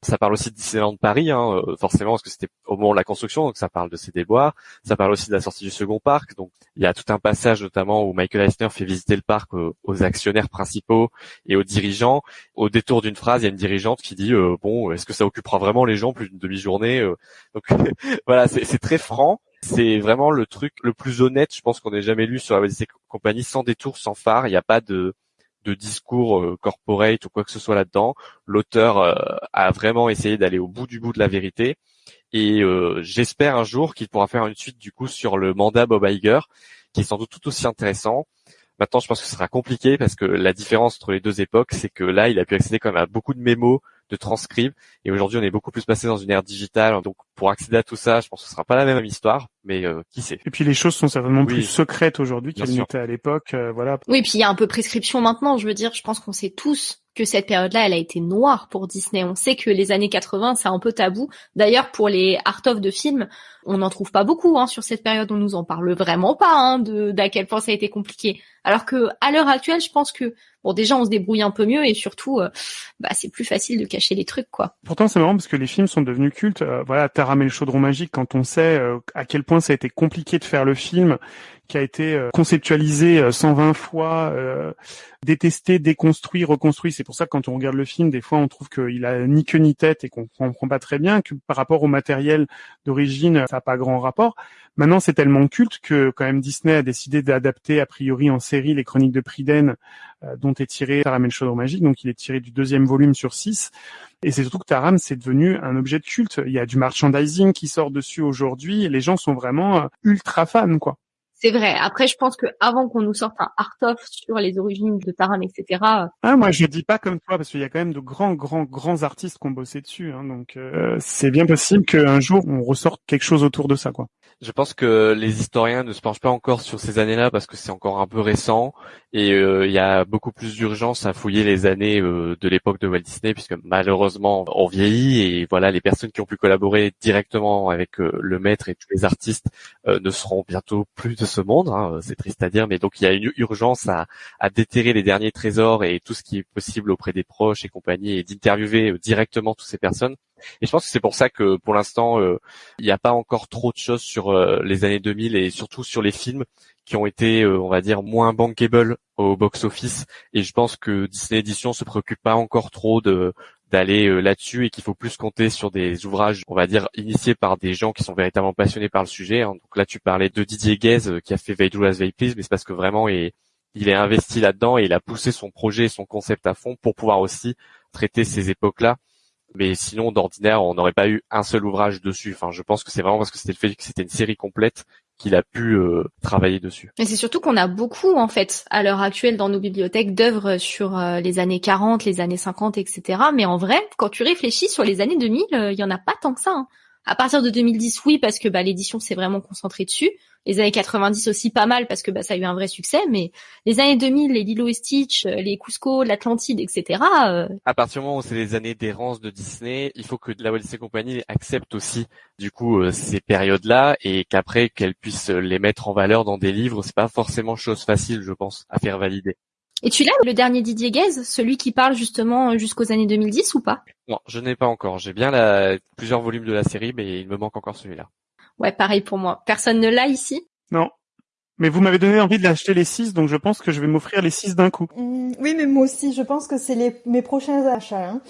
[SPEAKER 3] Ça parle aussi de Disneyland Paris, hein, euh, forcément, parce que c'était au moment de la construction, donc ça parle de ses déboires. Ça parle aussi de la sortie du second parc. Donc il y a tout un passage notamment où Michael Eisner fait visiter le parc aux, actionnaires principaux et aux dirigeants. Au détour d'une phrase, il y a une dirigeante qui dit euh, bon, est-ce que ça occupera vraiment les gens plus d'une demi-journée euh Donc voilà, c'est très franc. C'est vraiment le truc le plus honnête, je pense qu'on ait jamais lu sur la Company, sans détour, sans phare. Il n'y a pas de de discours euh, corporate ou quoi que ce soit là-dedans. L'auteur euh, a vraiment essayé d'aller au bout du bout de la vérité. Et euh, j'espère un jour qu'il pourra faire une suite du coup sur le mandat Bob Iger, qui est sans doute tout aussi intéressant. Maintenant, je pense que ce sera compliqué parce que la différence entre les deux époques, c'est que là, il a pu accéder quand même à beaucoup de mémos, de transcripts. Et aujourd'hui, on est beaucoup plus passé dans une ère digitale. Donc, pour accéder à tout ça, je pense que ce sera pas la même histoire, mais euh, qui sait?
[SPEAKER 2] Et puis, les choses sont certainement plus secrètes aujourd'hui qu'elles n'étaient à l'époque. Euh, voilà.
[SPEAKER 1] Oui, puis il y a un peu prescription maintenant. Je veux dire, je pense qu'on sait tous que cette période-là, elle a été noire pour Disney. On sait que les années 80, c'est un peu tabou. D'ailleurs, pour les art of de films, on n'en trouve pas beaucoup hein, sur cette période. On nous en parle vraiment pas hein, de d'à quel point ça a été compliqué. Alors que à l'heure actuelle, je pense que bon déjà on se débrouille un peu mieux et surtout euh, bah c'est plus facile de cacher les trucs quoi.
[SPEAKER 2] Pourtant c'est marrant parce que les films sont devenus cultes. Euh, voilà, Taram le chaudron magique quand on sait euh, à quel point ça a été compliqué de faire le film qui a été conceptualisé 120 fois, détesté, déconstruit, reconstruit. C'est pour ça que quand on regarde le film, des fois on trouve qu'il a ni queue ni tête et qu'on comprend pas très bien que par rapport au matériel d'origine, ça pas grand rapport. Maintenant, c'est tellement culte que quand même Disney a décidé d'adapter a priori en série les Chroniques de Priden, euh, dont est tiré Taram et le chaudron magique. Donc, il est tiré du deuxième volume sur six. Et c'est surtout que Taram, c'est devenu un objet de culte. Il y a du merchandising qui sort dessus aujourd'hui. Les gens sont vraiment euh, ultra fans, quoi.
[SPEAKER 1] C'est vrai. Après, je pense que avant qu'on nous sorte un art of sur les origines de Taram, etc.
[SPEAKER 2] Ah, moi, je dis pas comme toi parce qu'il y a quand même de grands, grands, grands artistes qui ont bossé dessus. Hein, donc, euh, c'est bien possible qu'un jour on ressorte quelque chose autour de ça, quoi.
[SPEAKER 3] Je pense que les historiens ne se penchent pas encore sur ces années-là parce que c'est encore un peu récent et euh, il y a beaucoup plus d'urgence à fouiller les années euh, de l'époque de Walt Disney puisque malheureusement on vieillit et voilà les personnes qui ont pu collaborer directement avec euh, le maître et tous les artistes ne seront bientôt plus de ce monde. Hein, c'est triste à dire, mais donc il y a une urgence à, à déterrer les derniers trésors et tout ce qui est possible auprès des proches et compagnie et d'interviewer directement toutes ces personnes et je pense que c'est pour ça que pour l'instant, euh, il n'y a pas encore trop de choses sur euh, les années 2000 et surtout sur les films qui ont été, euh, on va dire, moins bankable au box-office. Et je pense que Disney Edition se préoccupe pas encore trop de d'aller là-dessus et qu'il faut plus compter sur des ouvrages, on va dire, initiés par des gens qui sont véritablement passionnés par le sujet. Hein. Donc là, tu parlais de Didier Guez qui a fait They Do As They Please, mais c'est parce que vraiment, il, il est investi là-dedans et il a poussé son projet et son concept à fond pour pouvoir aussi traiter ces époques-là Mais sinon, d'ordinaire, on n'aurait pas eu un seul ouvrage dessus. Enfin, je pense que c'est vraiment parce que c'était le fait que c'était une série complète qu'il a pu euh, travailler dessus.
[SPEAKER 1] Mais c'est surtout qu'on a beaucoup, en fait, à l'heure actuelle dans nos bibliothèques d'œuvres sur euh, les années 40, les années 50, etc. Mais en vrai, quand tu réfléchis sur les années 2000, il y en a pas tant que ça. Hein. À partir de 2010, oui, parce que bah, l'édition s'est vraiment concentrée dessus. Les années 90 aussi pas mal parce que bah, ça a eu un vrai succès. Mais les années 2000, les Lilo et Stitch, euh, les Cusco, l'Atlantide, etc. Euh...
[SPEAKER 3] À partir du moment où c'est les années d'errance de Disney, il faut que la Walt Disney Company accepte aussi du coup euh, ces périodes-là et qu'après qu'elle puisse les mettre en valeur dans des livres, c'est pas forcément chose facile, je pense, à faire valider.
[SPEAKER 1] Et tu l'as, le dernier Didier Guez, celui qui parle justement jusqu'aux années 2010 ou pas?
[SPEAKER 3] Non, je n'ai pas encore. J'ai bien la... plusieurs volumes de la série, mais il me manque encore celui-là.
[SPEAKER 1] Ouais, pareil pour moi. Personne ne l'a ici?
[SPEAKER 2] Non. Mais vous m'avez donné envie de l'acheter les six, donc je pense que je vais m'offrir les six d'un coup.
[SPEAKER 4] Mmh, oui, mais moi aussi, je pense que c'est les... mes prochains achats. Hein.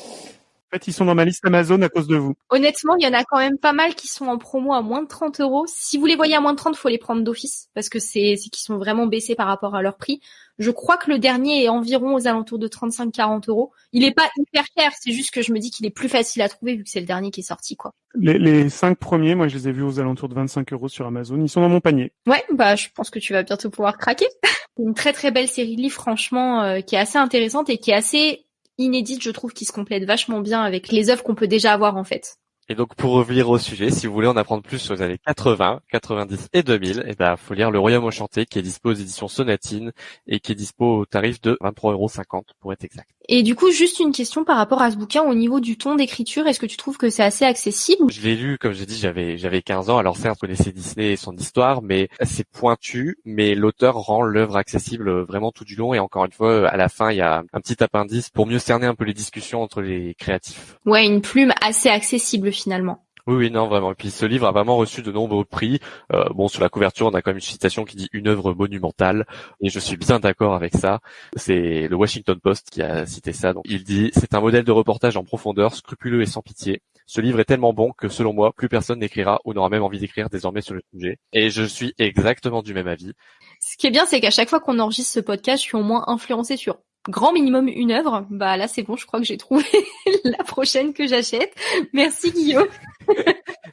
[SPEAKER 2] En fait, ils sont dans ma liste Amazon à cause de vous.
[SPEAKER 1] Honnêtement, il y en a quand même pas mal qui sont en promo à moins de 30 euros. Si vous les voyez à moins de 30, faut les prendre d'office parce que c'est qu'ils sont vraiment baissés par rapport à leur prix. Je crois que le dernier est environ aux alentours de 35-40 euros. Il est pas hyper cher, c'est juste que je me dis qu'il est plus facile à trouver vu que c'est le dernier qui est sorti, quoi.
[SPEAKER 2] Les, les cinq premiers, moi, je les ai vus aux alentours de 25 euros sur Amazon. Ils sont dans mon panier.
[SPEAKER 1] Ouais, bah, je pense que tu vas bientôt pouvoir craquer. Une très très belle série de livres, franchement, euh, qui est assez intéressante et qui est assez inédite, je trouve, qui se complète vachement bien avec les œuvres qu'on peut déjà avoir en fait.
[SPEAKER 3] Et donc pour revenir au sujet, si vous voulez en apprendre plus sur les années 80, 90 et 2000, eh ben faut lire Le Royaume enchanté qui est dispo aux éditions Sonatine et qui est dispo au tarif de 23,50€ pour être exact.
[SPEAKER 1] Et du coup, juste une question par rapport à ce bouquin au niveau du ton d'écriture, est-ce que tu trouves que c'est assez accessible?
[SPEAKER 3] Je l'ai lu, comme j'ai dit, j'avais j'avais 15 ans. Alors certes, je connaissais Disney et son histoire, mais c'est pointu. Mais l'auteur rend l'œuvre accessible vraiment tout du long. Et encore une fois, à la fin, il y a un petit appendice pour mieux cerner un peu les discussions entre les créatifs.
[SPEAKER 1] Ouais, une plume assez accessible finalement.
[SPEAKER 3] Oui, oui, non, vraiment. Et puis ce livre a vraiment reçu de nombreux prix. Euh, bon, sur la couverture, on a quand même une citation qui dit une œuvre monumentale, et je suis bien d'accord avec ça. C'est le Washington Post qui a cité ça. Donc, il dit c'est un modèle de reportage en profondeur, scrupuleux et sans pitié. Ce livre est tellement bon que selon moi, plus personne n'écrira ou n'aura même envie d'écrire désormais sur le sujet. Et je suis exactement du même avis.
[SPEAKER 1] Ce qui est bien, c'est qu'à chaque fois qu'on enregistre ce podcast, je suis au moins influencé sur grand minimum une œuvre. Bah là, c'est bon, je crois que j'ai trouvé la prochaine que j'achète. Merci Guillaume.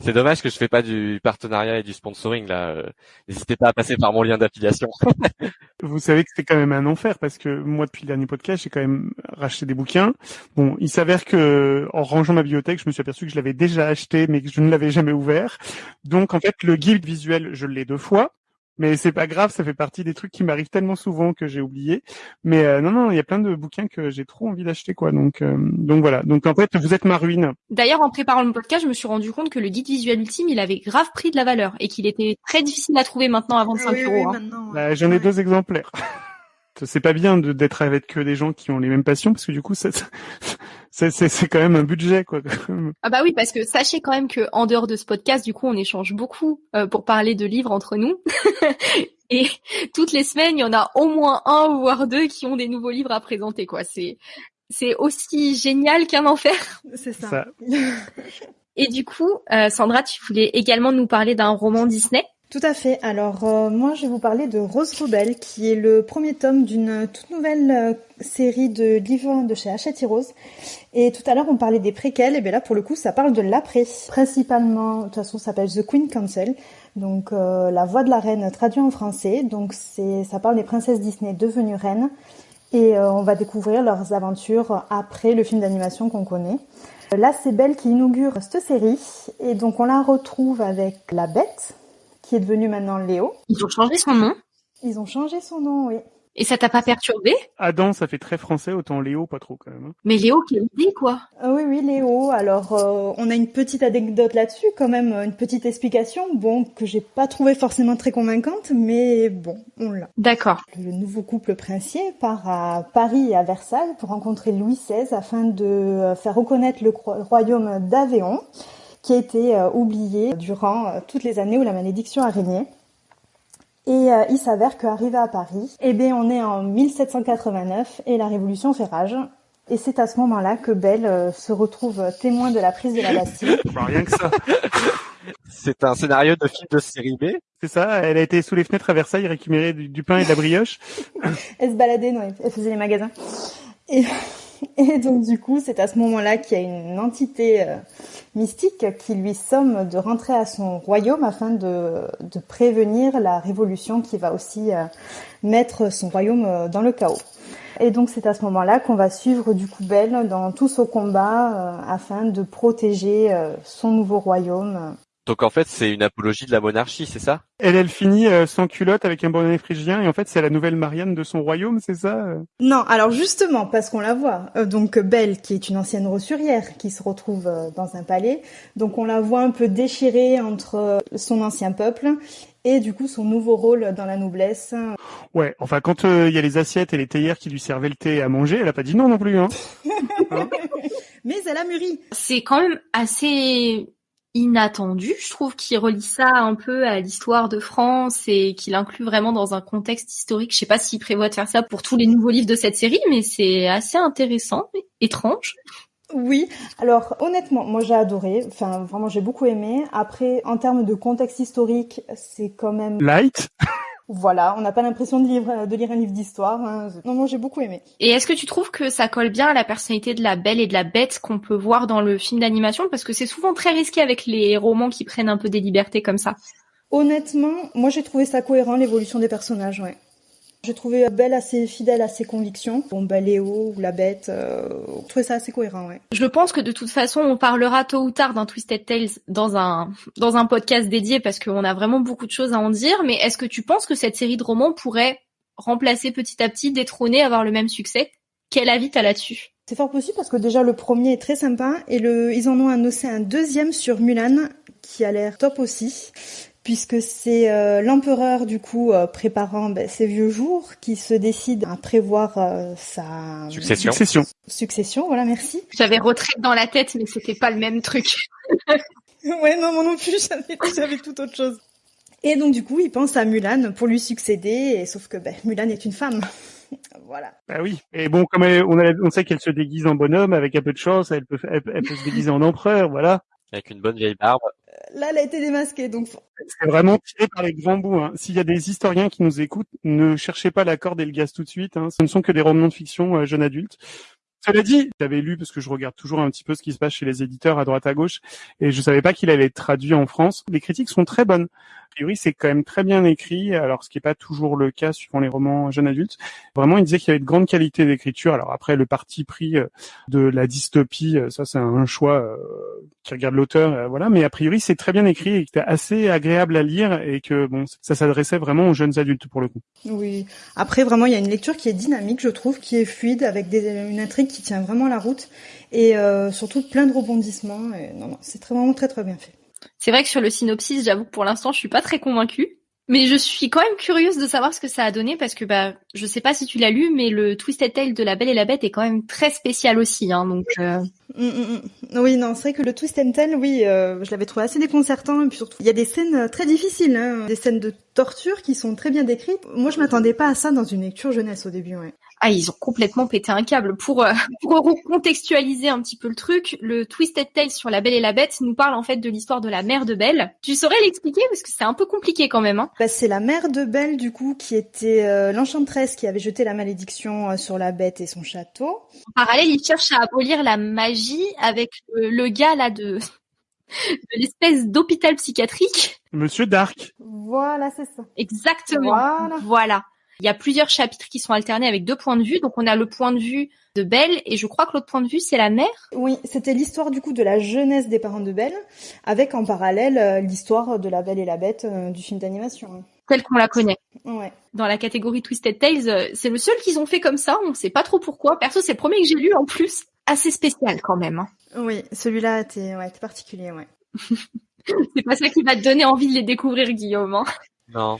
[SPEAKER 3] c'est dommage que je fais pas du partenariat et du sponsoring là. N'hésitez pas à passer par mon lien d'affiliation.
[SPEAKER 2] Vous savez que c'est quand même un enfer parce que moi depuis le dernier podcast, j'ai quand même racheté des bouquins. Bon, il s'avère que en rangeant ma bibliothèque, je me suis aperçu que je l'avais déjà acheté mais que je ne l'avais jamais ouvert. Donc en fait, le guide visuel, je l'ai deux fois. Mais c'est pas grave, ça fait partie des trucs qui m'arrivent tellement souvent que j'ai oublié. Mais euh, non, non, il y a plein de bouquins que j'ai trop envie d'acheter, quoi. Donc, euh, donc voilà. Donc en fait, vous êtes ma ruine.
[SPEAKER 1] D'ailleurs, en préparant le podcast, je me suis rendu compte que le guide visuel ultime, il avait grave pris de la valeur et qu'il était très difficile à trouver maintenant à 25
[SPEAKER 4] oui,
[SPEAKER 1] euros.
[SPEAKER 4] oui,
[SPEAKER 1] hein.
[SPEAKER 4] maintenant,
[SPEAKER 2] Bah, J'en ai deux exemplaires. c'est pas bien d'être avec que des gens qui ont les mêmes passions parce que du coup, ça- c'est c'est c'est quand même un budget, quoi.
[SPEAKER 1] Ah bah oui, parce que sachez quand même que en dehors de ce podcast, du coup, on échange beaucoup euh, pour parler de livres entre nous. Et toutes les semaines, il y en a au moins un voire deux qui ont des nouveaux livres à présenter, quoi. C'est c'est aussi génial qu'un enfer.
[SPEAKER 4] C'est ça.
[SPEAKER 2] Ça.
[SPEAKER 1] Et du coup, euh, Sandra, tu voulais également nous parler d'un roman Disney?
[SPEAKER 4] Tout à fait. Alors euh, moi je vais vous parler de Rose Rebelle qui est le premier tome d'une toute nouvelle euh, série de livres de chez Hachette Rose. Et tout à l'heure on parlait des préquels et bien là pour le coup ça parle de l'après. Principalement, de toute façon ça s'appelle The Queen Council. Donc euh, la voix de la reine traduit en français. Donc c'est ça parle des princesses Disney devenues reines et euh, on va découvrir leurs aventures après le film d'animation qu'on connaît. Là c'est Belle qui inaugure cette série et donc on la retrouve avec la Bête qui est devenue maintenant Léo.
[SPEAKER 1] Ils ont changé son nom.
[SPEAKER 4] Ils ont changé son nom, oui.
[SPEAKER 1] Et ça t'a pas perturbé?
[SPEAKER 2] Adam, ça fait très français, autant Léo, pas trop quand même. hein.
[SPEAKER 1] Mais Léo, quelle idée, quoi
[SPEAKER 4] Ah oui, oui, Léo. Alors, euh, on a une petite anecdote là-dessus, quand même, une petite explication, bon, que j'ai pas trouvé forcément très convaincante, mais bon, on l'a.
[SPEAKER 1] D'accord.
[SPEAKER 4] Le nouveau couple princier part à Paris et à Versailles pour rencontrer Louis XVI afin de euh, faire reconnaître le royaume d'Avéon, qui a été euh, oublié durant euh, toutes les années où la malédiction a régné. Et euh, il s'avère qu'arrivé à Paris, eh bien, on est en 1789 et la Révolution fait rage. Et c'est à ce moment-là que Belle euh, se retrouve témoin de la prise de la Bastille.
[SPEAKER 2] Enfin, rien que ça.
[SPEAKER 3] C'est un scénario de film de série B.
[SPEAKER 2] C'est ça, elle a été sous les fenêtres à Versailles récupérer du, du pain et de la brioche.
[SPEAKER 4] Elle se baladait, non, elle faisait les magasins. Et, Et donc du coup, c'est à ce moment-là qu'il y a une entité euh, mystique qui lui somme de rentrer à son royaume afin de, prévenir la révolution qui va aussi euh, mettre son royaume euh, dans le chaos. Et donc c'est à ce moment-là qu'on va suivre du coup Belle dans tout ce combat afin de protéger son nouveau royaume
[SPEAKER 3] donc en fait, c'est une apologie de la monarchie, c'est ça?
[SPEAKER 2] Elle, elle finit euh, sans culotte avec un bonnet phrygien et en fait, c'est la nouvelle Marianne de son royaume, c'est ça? Euh
[SPEAKER 4] Non, alors justement, parce qu'on la voit. Euh, donc Belle, qui est une ancienne rossurière, qui se retrouve dans un palais. Donc on la voit un peu déchirée entre son ancien peuple et du coup son nouveau rôle dans la noblesse.
[SPEAKER 2] Ouais, enfin quand il y a les assiettes et les théières qui lui servaient le thé à manger, elle a pas dit non non plus. Hein?
[SPEAKER 4] Mais elle a mûri.
[SPEAKER 1] C'est quand même assez inattendu. Je trouve qu'il relie ça un peu à l'histoire de France et qu'il inclut vraiment dans un contexte historique. Je sais pas s'il prévoit de faire ça pour tous les nouveaux livres de cette série, mais c'est assez intéressant, étrange.
[SPEAKER 4] Oui, alors honnêtement, moi j'ai adoré, enfin vraiment j'ai beaucoup aimé. Après, en termes de contexte historique, c'est quand même...
[SPEAKER 2] Light
[SPEAKER 4] voilà, on n'a pas l'impression de lire, de lire un livre d'histoire. Hein. Non, moi j'ai beaucoup aimé.
[SPEAKER 1] Et est-ce que tu trouves que ça colle bien à la personnalité de la belle et de la bête qu'on peut voir dans le film d'animation? Parce que c'est souvent très risqué avec les romans qui prennent un peu des libertés comme ça.
[SPEAKER 4] Honnêtement, moi j'ai trouvé ça cohérent l'évolution des personnages, ouais. J'ai trouvé Belle assez fidèle à ses convictions. Bon, bah, Léo ou la bête, euh, je trouvais ça assez cohérent, ouais.
[SPEAKER 1] Je pense que de toute façon, on parlera tôt ou tard d'un Twisted Tales dans un, dans un podcast dédié parce qu'on a vraiment beaucoup de choses à en dire. Mais est-ce que tu penses que cette série de romans pourrait remplacer petit à petit, détrôner, avoir le même succès? Quel avis t'as là-dessus?
[SPEAKER 4] C'est fort possible parce que déjà le premier est très sympa et le, ils en ont annoncé un deuxième sur Mulan qui a l'air top aussi puisque c'est euh, l'empereur du coup euh, préparant ben, ses vieux jours qui se décide à prévoir euh, sa
[SPEAKER 3] succession.
[SPEAKER 2] succession.
[SPEAKER 4] Succession, voilà, merci.
[SPEAKER 1] J'avais retraite dans la tête, mais c'était pas le même truc.
[SPEAKER 4] ouais, non, moi non plus, j'avais tout autre chose. Et donc du coup, il pense à Mulan pour lui succéder, et sauf que ben, Mulan est une femme. voilà.
[SPEAKER 2] Bah oui. Et bon, comme on, on sait qu'elle se déguise en bonhomme, avec un peu de chance, elle peut, elle peut se déguiser en empereur, voilà.
[SPEAKER 3] Avec une bonne vieille barbe.
[SPEAKER 4] Là, elle a été démasquée, donc.
[SPEAKER 2] C'est vraiment tiré par les grands bouts. Hein. S'il y a des historiens qui nous écoutent, ne cherchez pas la corde et le gaz tout de suite. Hein. Ce ne sont que des romans de fiction euh, jeunes adultes. Cela dit, j'avais lu parce que je regarde toujours un petit peu ce qui se passe chez les éditeurs à droite à gauche et je savais pas qu'il allait être traduit en France. Les critiques sont très bonnes. A priori, c'est quand même très bien écrit, alors ce qui n'est pas toujours le cas suivant les romans jeunes adultes. Vraiment, il disait qu'il y avait de grandes qualités d'écriture. Alors après, le parti pris euh, de la dystopie, euh, ça c'est un choix euh, qui regarde l'auteur, voilà. Mais a priori, c'est très bien écrit et c'était assez agréable à lire et que bon, ça s'adressait vraiment aux jeunes adultes pour le coup.
[SPEAKER 4] Oui. Après, vraiment, il y a une lecture qui est dynamique, je trouve, qui est fluide, avec une intrigue qui tient vraiment la route et surtout plein de rebondissements. Non, non, c'est très, vraiment très très bien fait.
[SPEAKER 1] C'est vrai que sur le synopsis, j'avoue que pour l'instant, je suis pas très convaincue. Mais je suis quand même curieuse de savoir ce que ça a donné parce que bah je sais pas si tu l'as lu mais le Twisted Tale de La Belle et la Bête est quand même très spécial aussi hein donc euh...
[SPEAKER 4] Mm, mm, mm. oui non c'est vrai que le Twisted Tale oui euh, je l'avais trouvé assez déconcertant et puis surtout il y a des scènes euh, très difficiles hein, des scènes de torture qui sont très bien décrites. Moi je m'attendais pas à ça dans une lecture jeunesse au début ouais
[SPEAKER 1] ah, ils ont complètement pété un câble. Pour, euh, pour contextualiser un petit peu le truc, le Twisted Tale sur La Belle et la Bête nous parle en fait de l'histoire de la mère de Belle. Tu saurais l'expliquer? Parce que c'est un peu compliqué quand même. Hein.
[SPEAKER 4] Bah, c'est la mère de Belle du coup qui était euh, l'enchanteresse qui avait jeté la malédiction euh, sur la bête et son château.
[SPEAKER 1] En parallèle, il cherche à abolir la magie avec le, gars là de de l'espèce d'hôpital psychiatrique.
[SPEAKER 2] Monsieur Dark.
[SPEAKER 4] Voilà, c'est ça.
[SPEAKER 1] Exactement. Voilà. voilà. Il y a plusieurs chapitres qui sont alternés avec deux points de vue. Donc on a le point de vue de Belle et je crois que l'autre point de vue c'est la mère.
[SPEAKER 4] Oui, c'était l'histoire du coup de la jeunesse des parents de Belle avec en parallèle euh, l'histoire de la Belle et la Bête euh, du film d'animation.
[SPEAKER 1] Telle qu'on la connaît.
[SPEAKER 4] Ouais.
[SPEAKER 1] Dans la catégorie Twisted Tales, euh, c'est le seul qu'ils ont fait comme ça. On sait pas trop pourquoi. Perso, c'est le premier que j'ai lu en plus. Assez spécial quand même. Hein.
[SPEAKER 4] Oui, celui-là était, ouais, particulier, ouais.
[SPEAKER 1] c'est pas ça qui va te donner envie de les découvrir, Guillaume. Hein.
[SPEAKER 3] Non.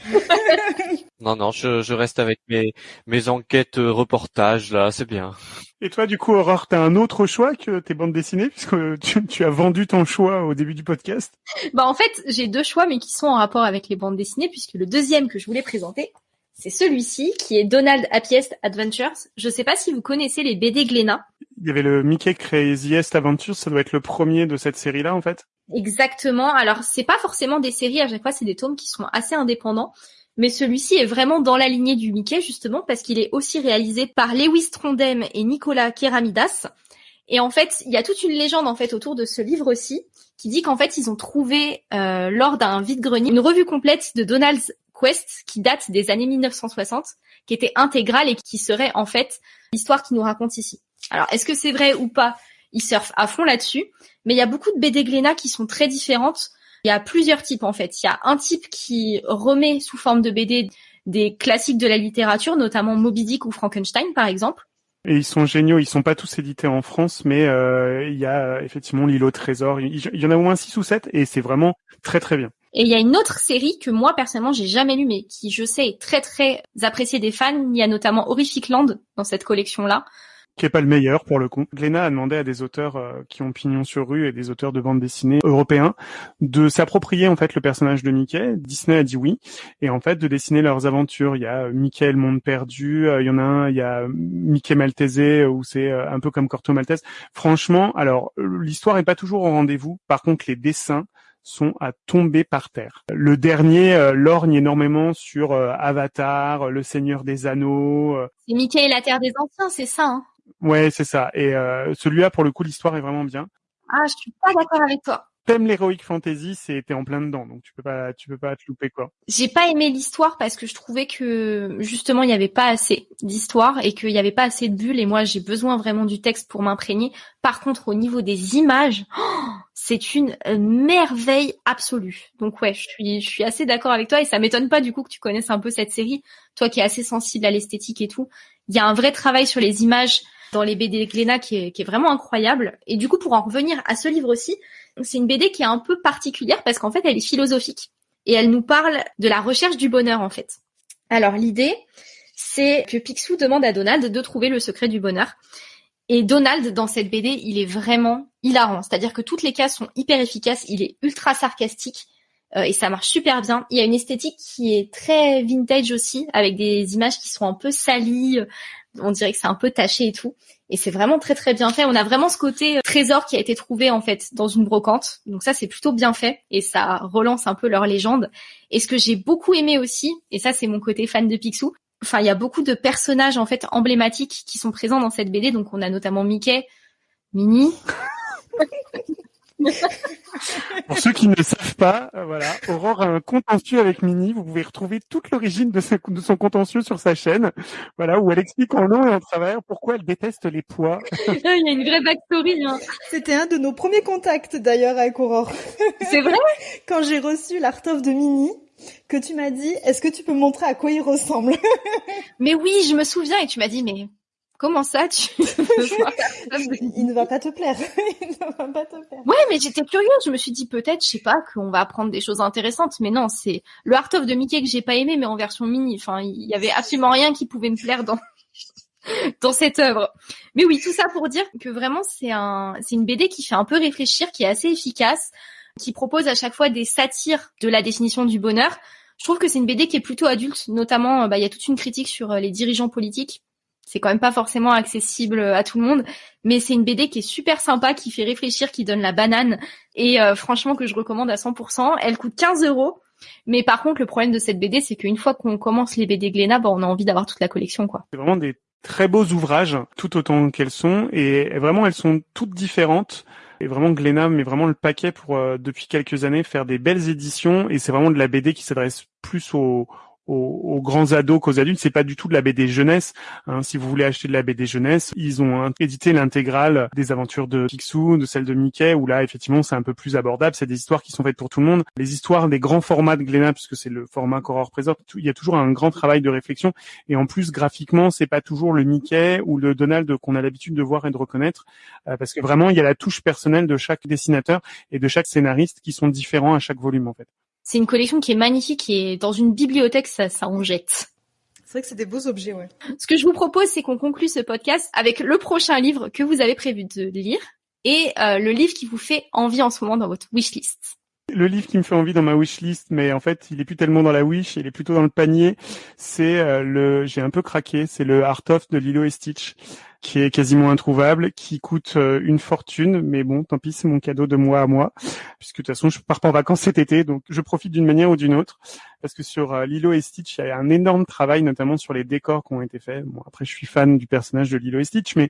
[SPEAKER 3] non, non, je, je, reste avec mes, mes enquêtes euh, reportages, là, c'est bien.
[SPEAKER 2] Et toi, du coup, Aurore, t'as un autre choix que tes bandes dessinées, puisque tu, tu, as vendu ton choix au début du podcast?
[SPEAKER 1] Bah, en fait, j'ai deux choix, mais qui sont en rapport avec les bandes dessinées, puisque le deuxième que je voulais présenter, c'est celui-ci, qui est Donald Happiest Adventures. Je sais pas si vous connaissez les BD Glénat.
[SPEAKER 2] Il y avait le Mickey Craziest Adventures, ça doit être le premier de cette série-là, en fait
[SPEAKER 1] Exactement. Alors, c'est pas forcément des séries, à chaque fois, c'est des tomes qui sont assez indépendants. mais celui-ci est vraiment dans la lignée du Mickey justement parce qu'il est aussi réalisé par Lewis Trondheim et Nicolas Keramidas. Et en fait, il y a toute une légende en fait autour de ce livre aussi qui dit qu'en fait ils ont trouvé euh, lors d'un vide-grenier une revue complète de Donald's Quest qui date des années 1960, qui était intégrale et qui serait en fait l'histoire qu'il nous raconte ici. Alors est-ce que c'est vrai ou pas? Ils surfent à fond là-dessus, mais il y a beaucoup de BD Glénat qui sont très différentes il y a plusieurs types en fait. Il y a un type qui remet sous forme de BD des classiques de la littérature, notamment Moby Dick ou Frankenstein par exemple.
[SPEAKER 2] Et ils sont géniaux. Ils sont pas tous édités en France, mais euh, il y a effectivement l'îlot trésor. Il y en a au moins six ou sept, et c'est vraiment très très bien.
[SPEAKER 1] Et il y a une autre série que moi personnellement j'ai jamais lue, mais qui je sais est très très appréciée des fans. Il y a notamment Horrific Land dans cette collection là
[SPEAKER 2] qui est pas le meilleur pour le coup. Glénat a demandé à des auteurs euh, qui ont pignon sur rue et des auteurs de bande dessinée européens de s'approprier en fait le personnage de Mickey. Disney a dit oui et en fait de dessiner leurs aventures. Il y a euh, Mickey le monde perdu, euh, il y en a un, il y a Mickey Maltese où c'est un peu comme Corto Maltese. Franchement, alors l'histoire est pas toujours au rendez-vous. Par contre, les dessins sont à tomber par terre. Le dernier lorgne énormément sur Avatar, Le Seigneur des Anneaux.
[SPEAKER 1] C'est Mickey et la Terre des Anciens, c'est ça hein?
[SPEAKER 2] Ouais, c'est ça. Et euh, celui-là, pour le coup, l'histoire est vraiment bien.
[SPEAKER 1] Ah, je suis pas d'accord avec toi.
[SPEAKER 2] T'aimes l'heroic fantasy, c'est t'es en plein dedans, donc tu peux pas, tu peux pas te louper quoi.
[SPEAKER 1] J'ai pas aimé l'histoire parce que je trouvais que justement il y avait pas assez d'histoire et qu'il y avait pas assez de bulles et moi j'ai besoin vraiment du texte pour m'imprégner. Par contre, au niveau des images, oh, c'est une merveille absolue. Donc ouais, je suis, je suis assez d'accord avec toi et ça m'étonne pas du coup que tu connaisses un peu cette série, toi qui es assez sensible à l'esthétique et tout. Il y a un vrai travail sur les images dans les BD Glénat qui est, qui est vraiment incroyable. Et du coup, pour en revenir à ce livre aussi, c'est une BD qui est un peu particulière parce qu'en fait, elle est philosophique et elle nous parle de la recherche du bonheur en fait. Alors l'idée, c'est que Picsou demande à Donald de trouver le secret du bonheur. Et Donald, dans cette BD, il est vraiment hilarant. C'est-à-dire que toutes les cases sont hyper efficaces. Il est ultra sarcastique euh, et ça marche super bien. Il y a une esthétique qui est très vintage aussi, avec des images qui sont un peu salies, on dirait que c'est un peu taché et tout. Et c'est vraiment très très bien fait. On a vraiment ce côté euh, trésor qui a été trouvé en fait dans une brocante. Donc ça c'est plutôt bien fait et ça relance un peu leur légende. Et ce que j'ai beaucoup aimé aussi, et ça c'est mon côté fan de Picsou, enfin il y a beaucoup de personnages en fait emblématiques qui sont présents dans cette BD. Donc on a notamment Mickey, Minnie.
[SPEAKER 2] Pour ceux qui ne le savent pas, euh, voilà, Aurore a un contentieux avec Mini. Vous pouvez retrouver toute l'origine de, son contentieux sur sa chaîne, voilà, où elle explique en long et en travers pourquoi elle déteste les poids.
[SPEAKER 1] Il y a une vraie backstory. Hein.
[SPEAKER 4] C'était un de nos premiers contacts d'ailleurs avec Aurore.
[SPEAKER 1] C'est vrai?
[SPEAKER 4] Quand j'ai reçu l'Art of de Mini, que tu m'as dit, est-ce que tu peux montrer à quoi il ressemble?
[SPEAKER 1] Mais oui, je me souviens et tu m'as dit, mais Comment ça, tu
[SPEAKER 4] Il ne va pas te plaire. Il ne va pas te plaire.
[SPEAKER 1] Ouais, mais j'étais curieuse. Je me suis dit peut-être, je sais pas, qu'on va apprendre des choses intéressantes. Mais non, c'est le Art of de Mickey que j'ai pas aimé, mais en version mini. Enfin, il y avait absolument rien qui pouvait me plaire dans dans cette œuvre. Mais oui, tout ça pour dire que vraiment c'est un c'est une BD qui fait un peu réfléchir, qui est assez efficace, qui propose à chaque fois des satires de la définition du bonheur. Je trouve que c'est une BD qui est plutôt adulte, notamment bah, il y a toute une critique sur euh, les dirigeants politiques c'est quand même pas forcément accessible à tout le monde, mais c'est une BD qui est super sympa, qui fait réfléchir, qui donne la banane, et euh, franchement que je recommande à 100%. Elle coûte 15 euros, mais par contre le problème de cette BD, c'est qu'une fois qu'on commence les BD Glénat, bah, on a envie d'avoir toute la collection, quoi.
[SPEAKER 2] C'est vraiment des très beaux ouvrages, tout autant qu'elles sont, et vraiment elles sont toutes différentes. Et vraiment Glénat met vraiment le paquet pour euh, depuis quelques années faire des belles éditions, et c'est vraiment de la BD qui s'adresse plus aux aux, grands ados qu'aux adultes. C'est pas du tout de la BD jeunesse. Hein. Si vous voulez acheter de la BD jeunesse, ils ont édité l'intégrale des aventures de Picsou, de celle de Mickey, où là effectivement c'est un peu plus abordable. C'est des histoires qui sont faites pour tout le monde. Les histoires des grands formats de Glénat, puisque c'est le format qu'Aurore présente, il y a toujours un grand travail de réflexion. Et en plus graphiquement, c'est pas toujours le Mickey ou le Donald qu'on a l'habitude de voir et de reconnaître, euh, parce que vraiment il y a la touche personnelle de chaque dessinateur et de chaque scénariste qui sont différents à chaque volume en fait.
[SPEAKER 1] C'est une collection qui est magnifique et dans une bibliothèque, ça, ça en jette.
[SPEAKER 4] C'est vrai que c'est des beaux objets, ouais.
[SPEAKER 1] Ce que je vous propose, c'est qu'on conclue ce podcast avec le prochain livre que vous avez prévu de lire et euh, le livre qui vous fait envie en ce moment dans votre wishlist.
[SPEAKER 2] Le livre qui me fait envie dans ma wishlist, mais en fait, il est plus tellement dans la wish, il est plutôt dans le panier. C'est euh, le, j'ai un peu craqué, c'est le Art of de Lilo et Stitch qui est quasiment introuvable, qui coûte euh, une fortune, mais bon, tant pis, c'est mon cadeau de moi à moi, puisque de toute façon, je pars pas en vacances cet été, donc je profite d'une manière ou d'une autre. Parce que sur euh, Lilo et Stitch, il y a un énorme travail, notamment sur les décors qui ont été faits. Bon, après, je suis fan du personnage de Lilo et Stitch, mais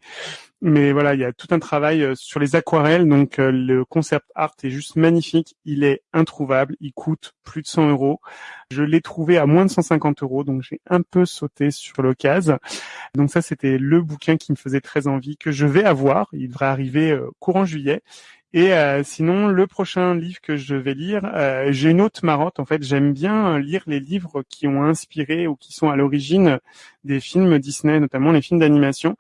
[SPEAKER 2] mais voilà, il y a tout un travail euh, sur les aquarelles. Donc euh, le concept art est juste magnifique. Il est introuvable. Il coûte plus de 100 euros. Je l'ai trouvé à moins de 150 euros, donc j'ai un peu sauté sur l'occasion. Donc ça, c'était le bouquin qui me faisait très envie, que je vais avoir. Il devrait arriver courant juillet. Et euh, sinon, le prochain livre que je vais lire, euh, j'ai une autre marotte. En fait, j'aime bien lire les livres qui ont inspiré ou qui sont à l'origine des films Disney, notamment les films d'animation.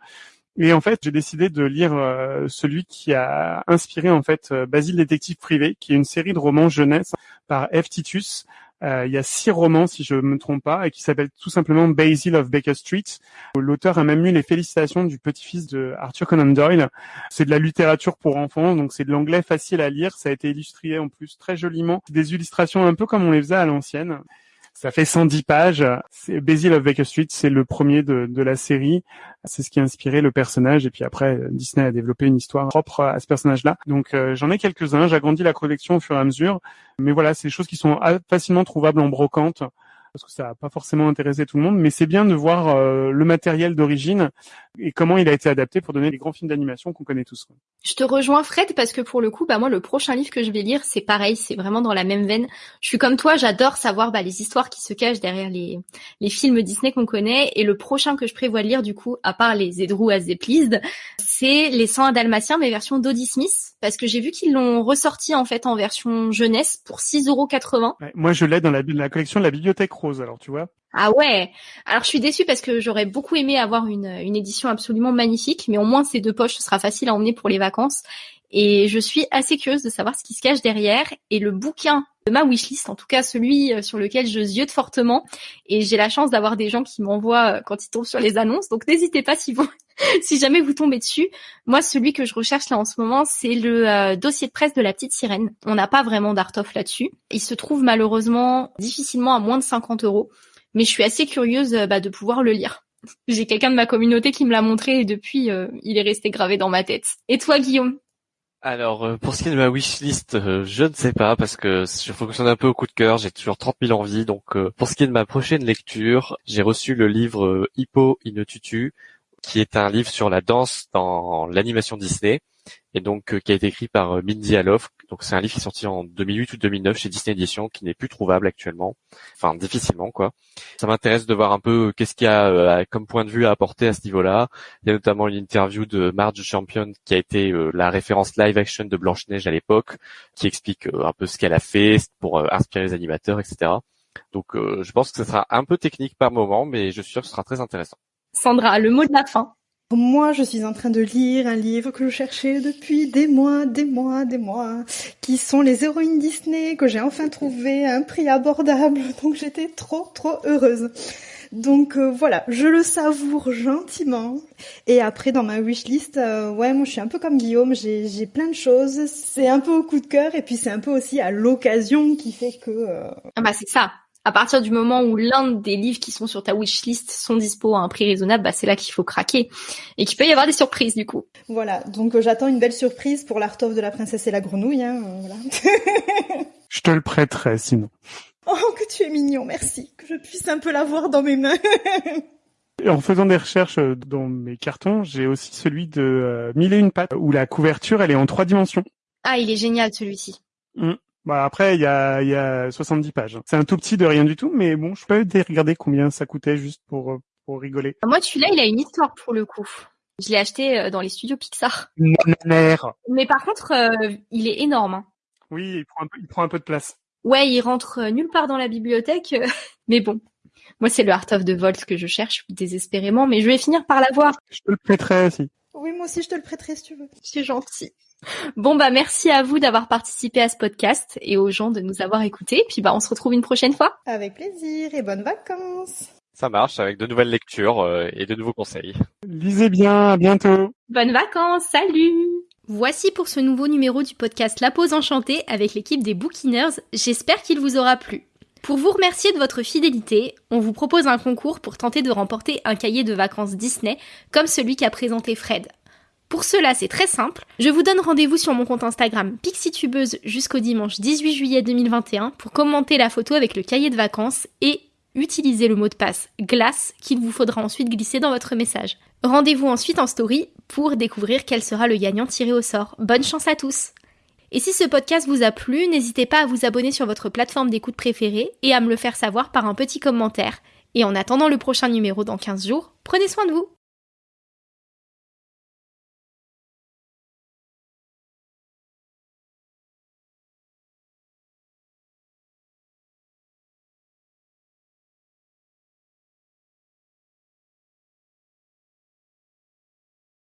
[SPEAKER 2] Et en fait, j'ai décidé de lire euh, celui qui a inspiré en fait Basile détective privé, qui est une série de romans jeunesse par F. Titus, euh, il y a six romans, si je me trompe pas, et qui s'appelle tout simplement Basil of Baker Street. L'auteur a même eu les félicitations du petit-fils de Arthur Conan Doyle. C'est de la littérature pour enfants, donc c'est de l'anglais facile à lire. Ça a été illustré en plus très joliment. Des illustrations un peu comme on les faisait à l'ancienne. Ça fait 110 pages. Basil of Baker Street, c'est le premier de, de la série. C'est ce qui a inspiré le personnage. Et puis après, Disney a développé une histoire propre à ce personnage-là. Donc euh, j'en ai quelques-uns. J'agrandis la collection au fur et à mesure. Mais voilà, c'est des choses qui sont facilement trouvables en brocante parce que ça n'a pas forcément intéressé tout le monde, mais c'est bien de voir euh, le matériel d'origine et comment il a été adapté pour donner les grands films d'animation qu'on connaît tous.
[SPEAKER 1] Je te rejoins Fred parce que pour le coup, bah moi le prochain livre que je vais lire, c'est pareil, c'est vraiment dans la même veine. Je suis comme toi, j'adore savoir bah, les histoires qui se cachent derrière les, les films Disney qu'on connaît et le prochain que je prévois de lire du coup, à part les Edrou they pleased, c'est les 100 Dalmatiens mais version d'Audie Smith parce que j'ai vu qu'ils l'ont ressorti en fait en version jeunesse pour 6,80€.
[SPEAKER 2] Ouais, moi je l'ai dans la, la collection de la bibliothèque alors tu vois.
[SPEAKER 1] Ah ouais. Alors je suis déçue parce que j'aurais beaucoup aimé avoir une, une édition absolument magnifique, mais au moins ces deux poches, ce sera facile à emmener pour les vacances. Et je suis assez curieuse de savoir ce qui se cache derrière. Et le bouquin de ma wishlist, en tout cas celui euh, sur lequel je ziote fortement, et j'ai la chance d'avoir des gens qui m'envoient euh, quand ils tombent sur les annonces. Donc n'hésitez pas si vous, si jamais vous tombez dessus. Moi, celui que je recherche là en ce moment, c'est le euh, dossier de presse de la petite sirène. On n'a pas vraiment d'art of là-dessus. Il se trouve malheureusement difficilement à moins de 50 euros mais je suis assez curieuse bah, de pouvoir le lire. J'ai quelqu'un de ma communauté qui me l'a montré et depuis, il est resté gravé dans ma tête. Et toi, Guillaume?
[SPEAKER 3] Alors euh, pour ce qui est de ma wishlist, euh, je ne sais pas parce que je fonctionne un peu au coup de cœur, j'ai toujours 30 000 envies. Donc pour ce qui est de ma prochaine lecture, j'ai reçu le livre Hippo Tutu, qui est un livre sur la danse dans l'animation Disney et donc qui a été écrit par Mindy Alof, donc c'est un livre qui est sorti en 2008 ou 2009 chez Disney Edition, qui n'est plus trouvable actuellement, enfin difficilement quoi. Ça m'intéresse de voir un peu euh, qu'est-ce qu'il y a euh, comme point de vue à apporter à ce niveau-là. Il y a notamment une interview de Marge Champion qui a été euh, la référence live action de Blanche Neige à l'époque, qui explique un peu ce qu'elle a fait pour inspirer les animateurs, etc. Donc je pense que ce sera un peu technique par moment, mais je suis sûr que ce sera très intéressant.
[SPEAKER 1] Sandra, le mot de la fin.
[SPEAKER 4] Moi, je suis en train de lire un livre que je cherchais depuis des mois, des mois, des mois, qui sont les héroïnes Disney que j'ai enfin trouvé à un prix abordable. Donc j'étais trop, trop heureuse. Donc euh, voilà, je le savoure gentiment. Et après, dans ma wishlist, euh, ouais, moi je suis un peu comme Guillaume, j'ai plein de choses. C'est un peu au coup de cœur et puis c'est un peu aussi à l'occasion qui fait que... Euh,
[SPEAKER 1] ah bah c'est ça, à partir du moment où l'un des livres qui sont sur ta wishlist sont dispo à un prix raisonnable, bah c'est là qu'il faut craquer et qu'il peut y avoir des surprises du coup.
[SPEAKER 4] Voilà, donc euh, j'attends une belle surprise pour l'Art of de la princesse et la grenouille. Hein, euh, voilà.
[SPEAKER 2] je te le prêterai sinon.
[SPEAKER 4] Oh que tu es mignon, merci, que je puisse un peu l'avoir dans mes mains.
[SPEAKER 2] Et en faisant des recherches euh, dans mes cartons, j'ai aussi celui de Mille et une pattes où la couverture elle est en trois dimensions.
[SPEAKER 1] Ah, il est génial celui-ci.
[SPEAKER 2] Mmh. Bah après, il y a, y a 70 pages. C'est un tout petit de rien du tout, mais bon, je peux regarder combien ça coûtait juste pour, pour rigoler.
[SPEAKER 1] Moi, celui-là, il a une histoire pour le coup. Je l'ai acheté euh, dans les studios Pixar.
[SPEAKER 2] Mère.
[SPEAKER 1] Mais par contre, euh, il est énorme. Hein.
[SPEAKER 2] Oui, il prend, un peu, il prend un peu de place.
[SPEAKER 1] Ouais, il rentre euh, nulle part dans la bibliothèque. mais bon, moi, c'est le Art of the Vault que je cherche désespérément, mais je vais finir par l'avoir.
[SPEAKER 2] Je te le prêterai aussi.
[SPEAKER 4] Oui, moi aussi, je te le prêterai si tu veux.
[SPEAKER 1] C'est gentil. Bon bah merci à vous d'avoir participé à ce podcast et aux gens de nous avoir écoutés. Puis bah on se retrouve une prochaine fois.
[SPEAKER 4] Avec plaisir et bonnes vacances.
[SPEAKER 3] Ça marche avec de nouvelles lectures euh, et de nouveaux conseils.
[SPEAKER 2] Lisez bien, à bientôt.
[SPEAKER 1] Bonnes vacances, salut. Voici pour ce nouveau numéro du podcast La Pause Enchantée avec l'équipe des Bookiners. J'espère qu'il vous aura plu. Pour vous remercier de votre fidélité, on vous propose un concours pour tenter de remporter un cahier de vacances Disney comme celui qu'a présenté Fred. Pour cela, c'est très simple. Je vous donne rendez-vous sur mon compte Instagram Pixitubeuse jusqu'au dimanche 18 juillet 2021 pour commenter la photo avec le cahier de vacances et utiliser le mot de passe glace qu'il vous faudra ensuite glisser dans votre message. Rendez-vous ensuite en story pour découvrir quel sera le gagnant tiré au sort. Bonne chance à tous Et si ce podcast vous a plu, n'hésitez pas à vous abonner sur votre plateforme d'écoute préférée et à me le faire savoir par un petit commentaire. Et en attendant le prochain numéro dans 15 jours, prenez soin de vous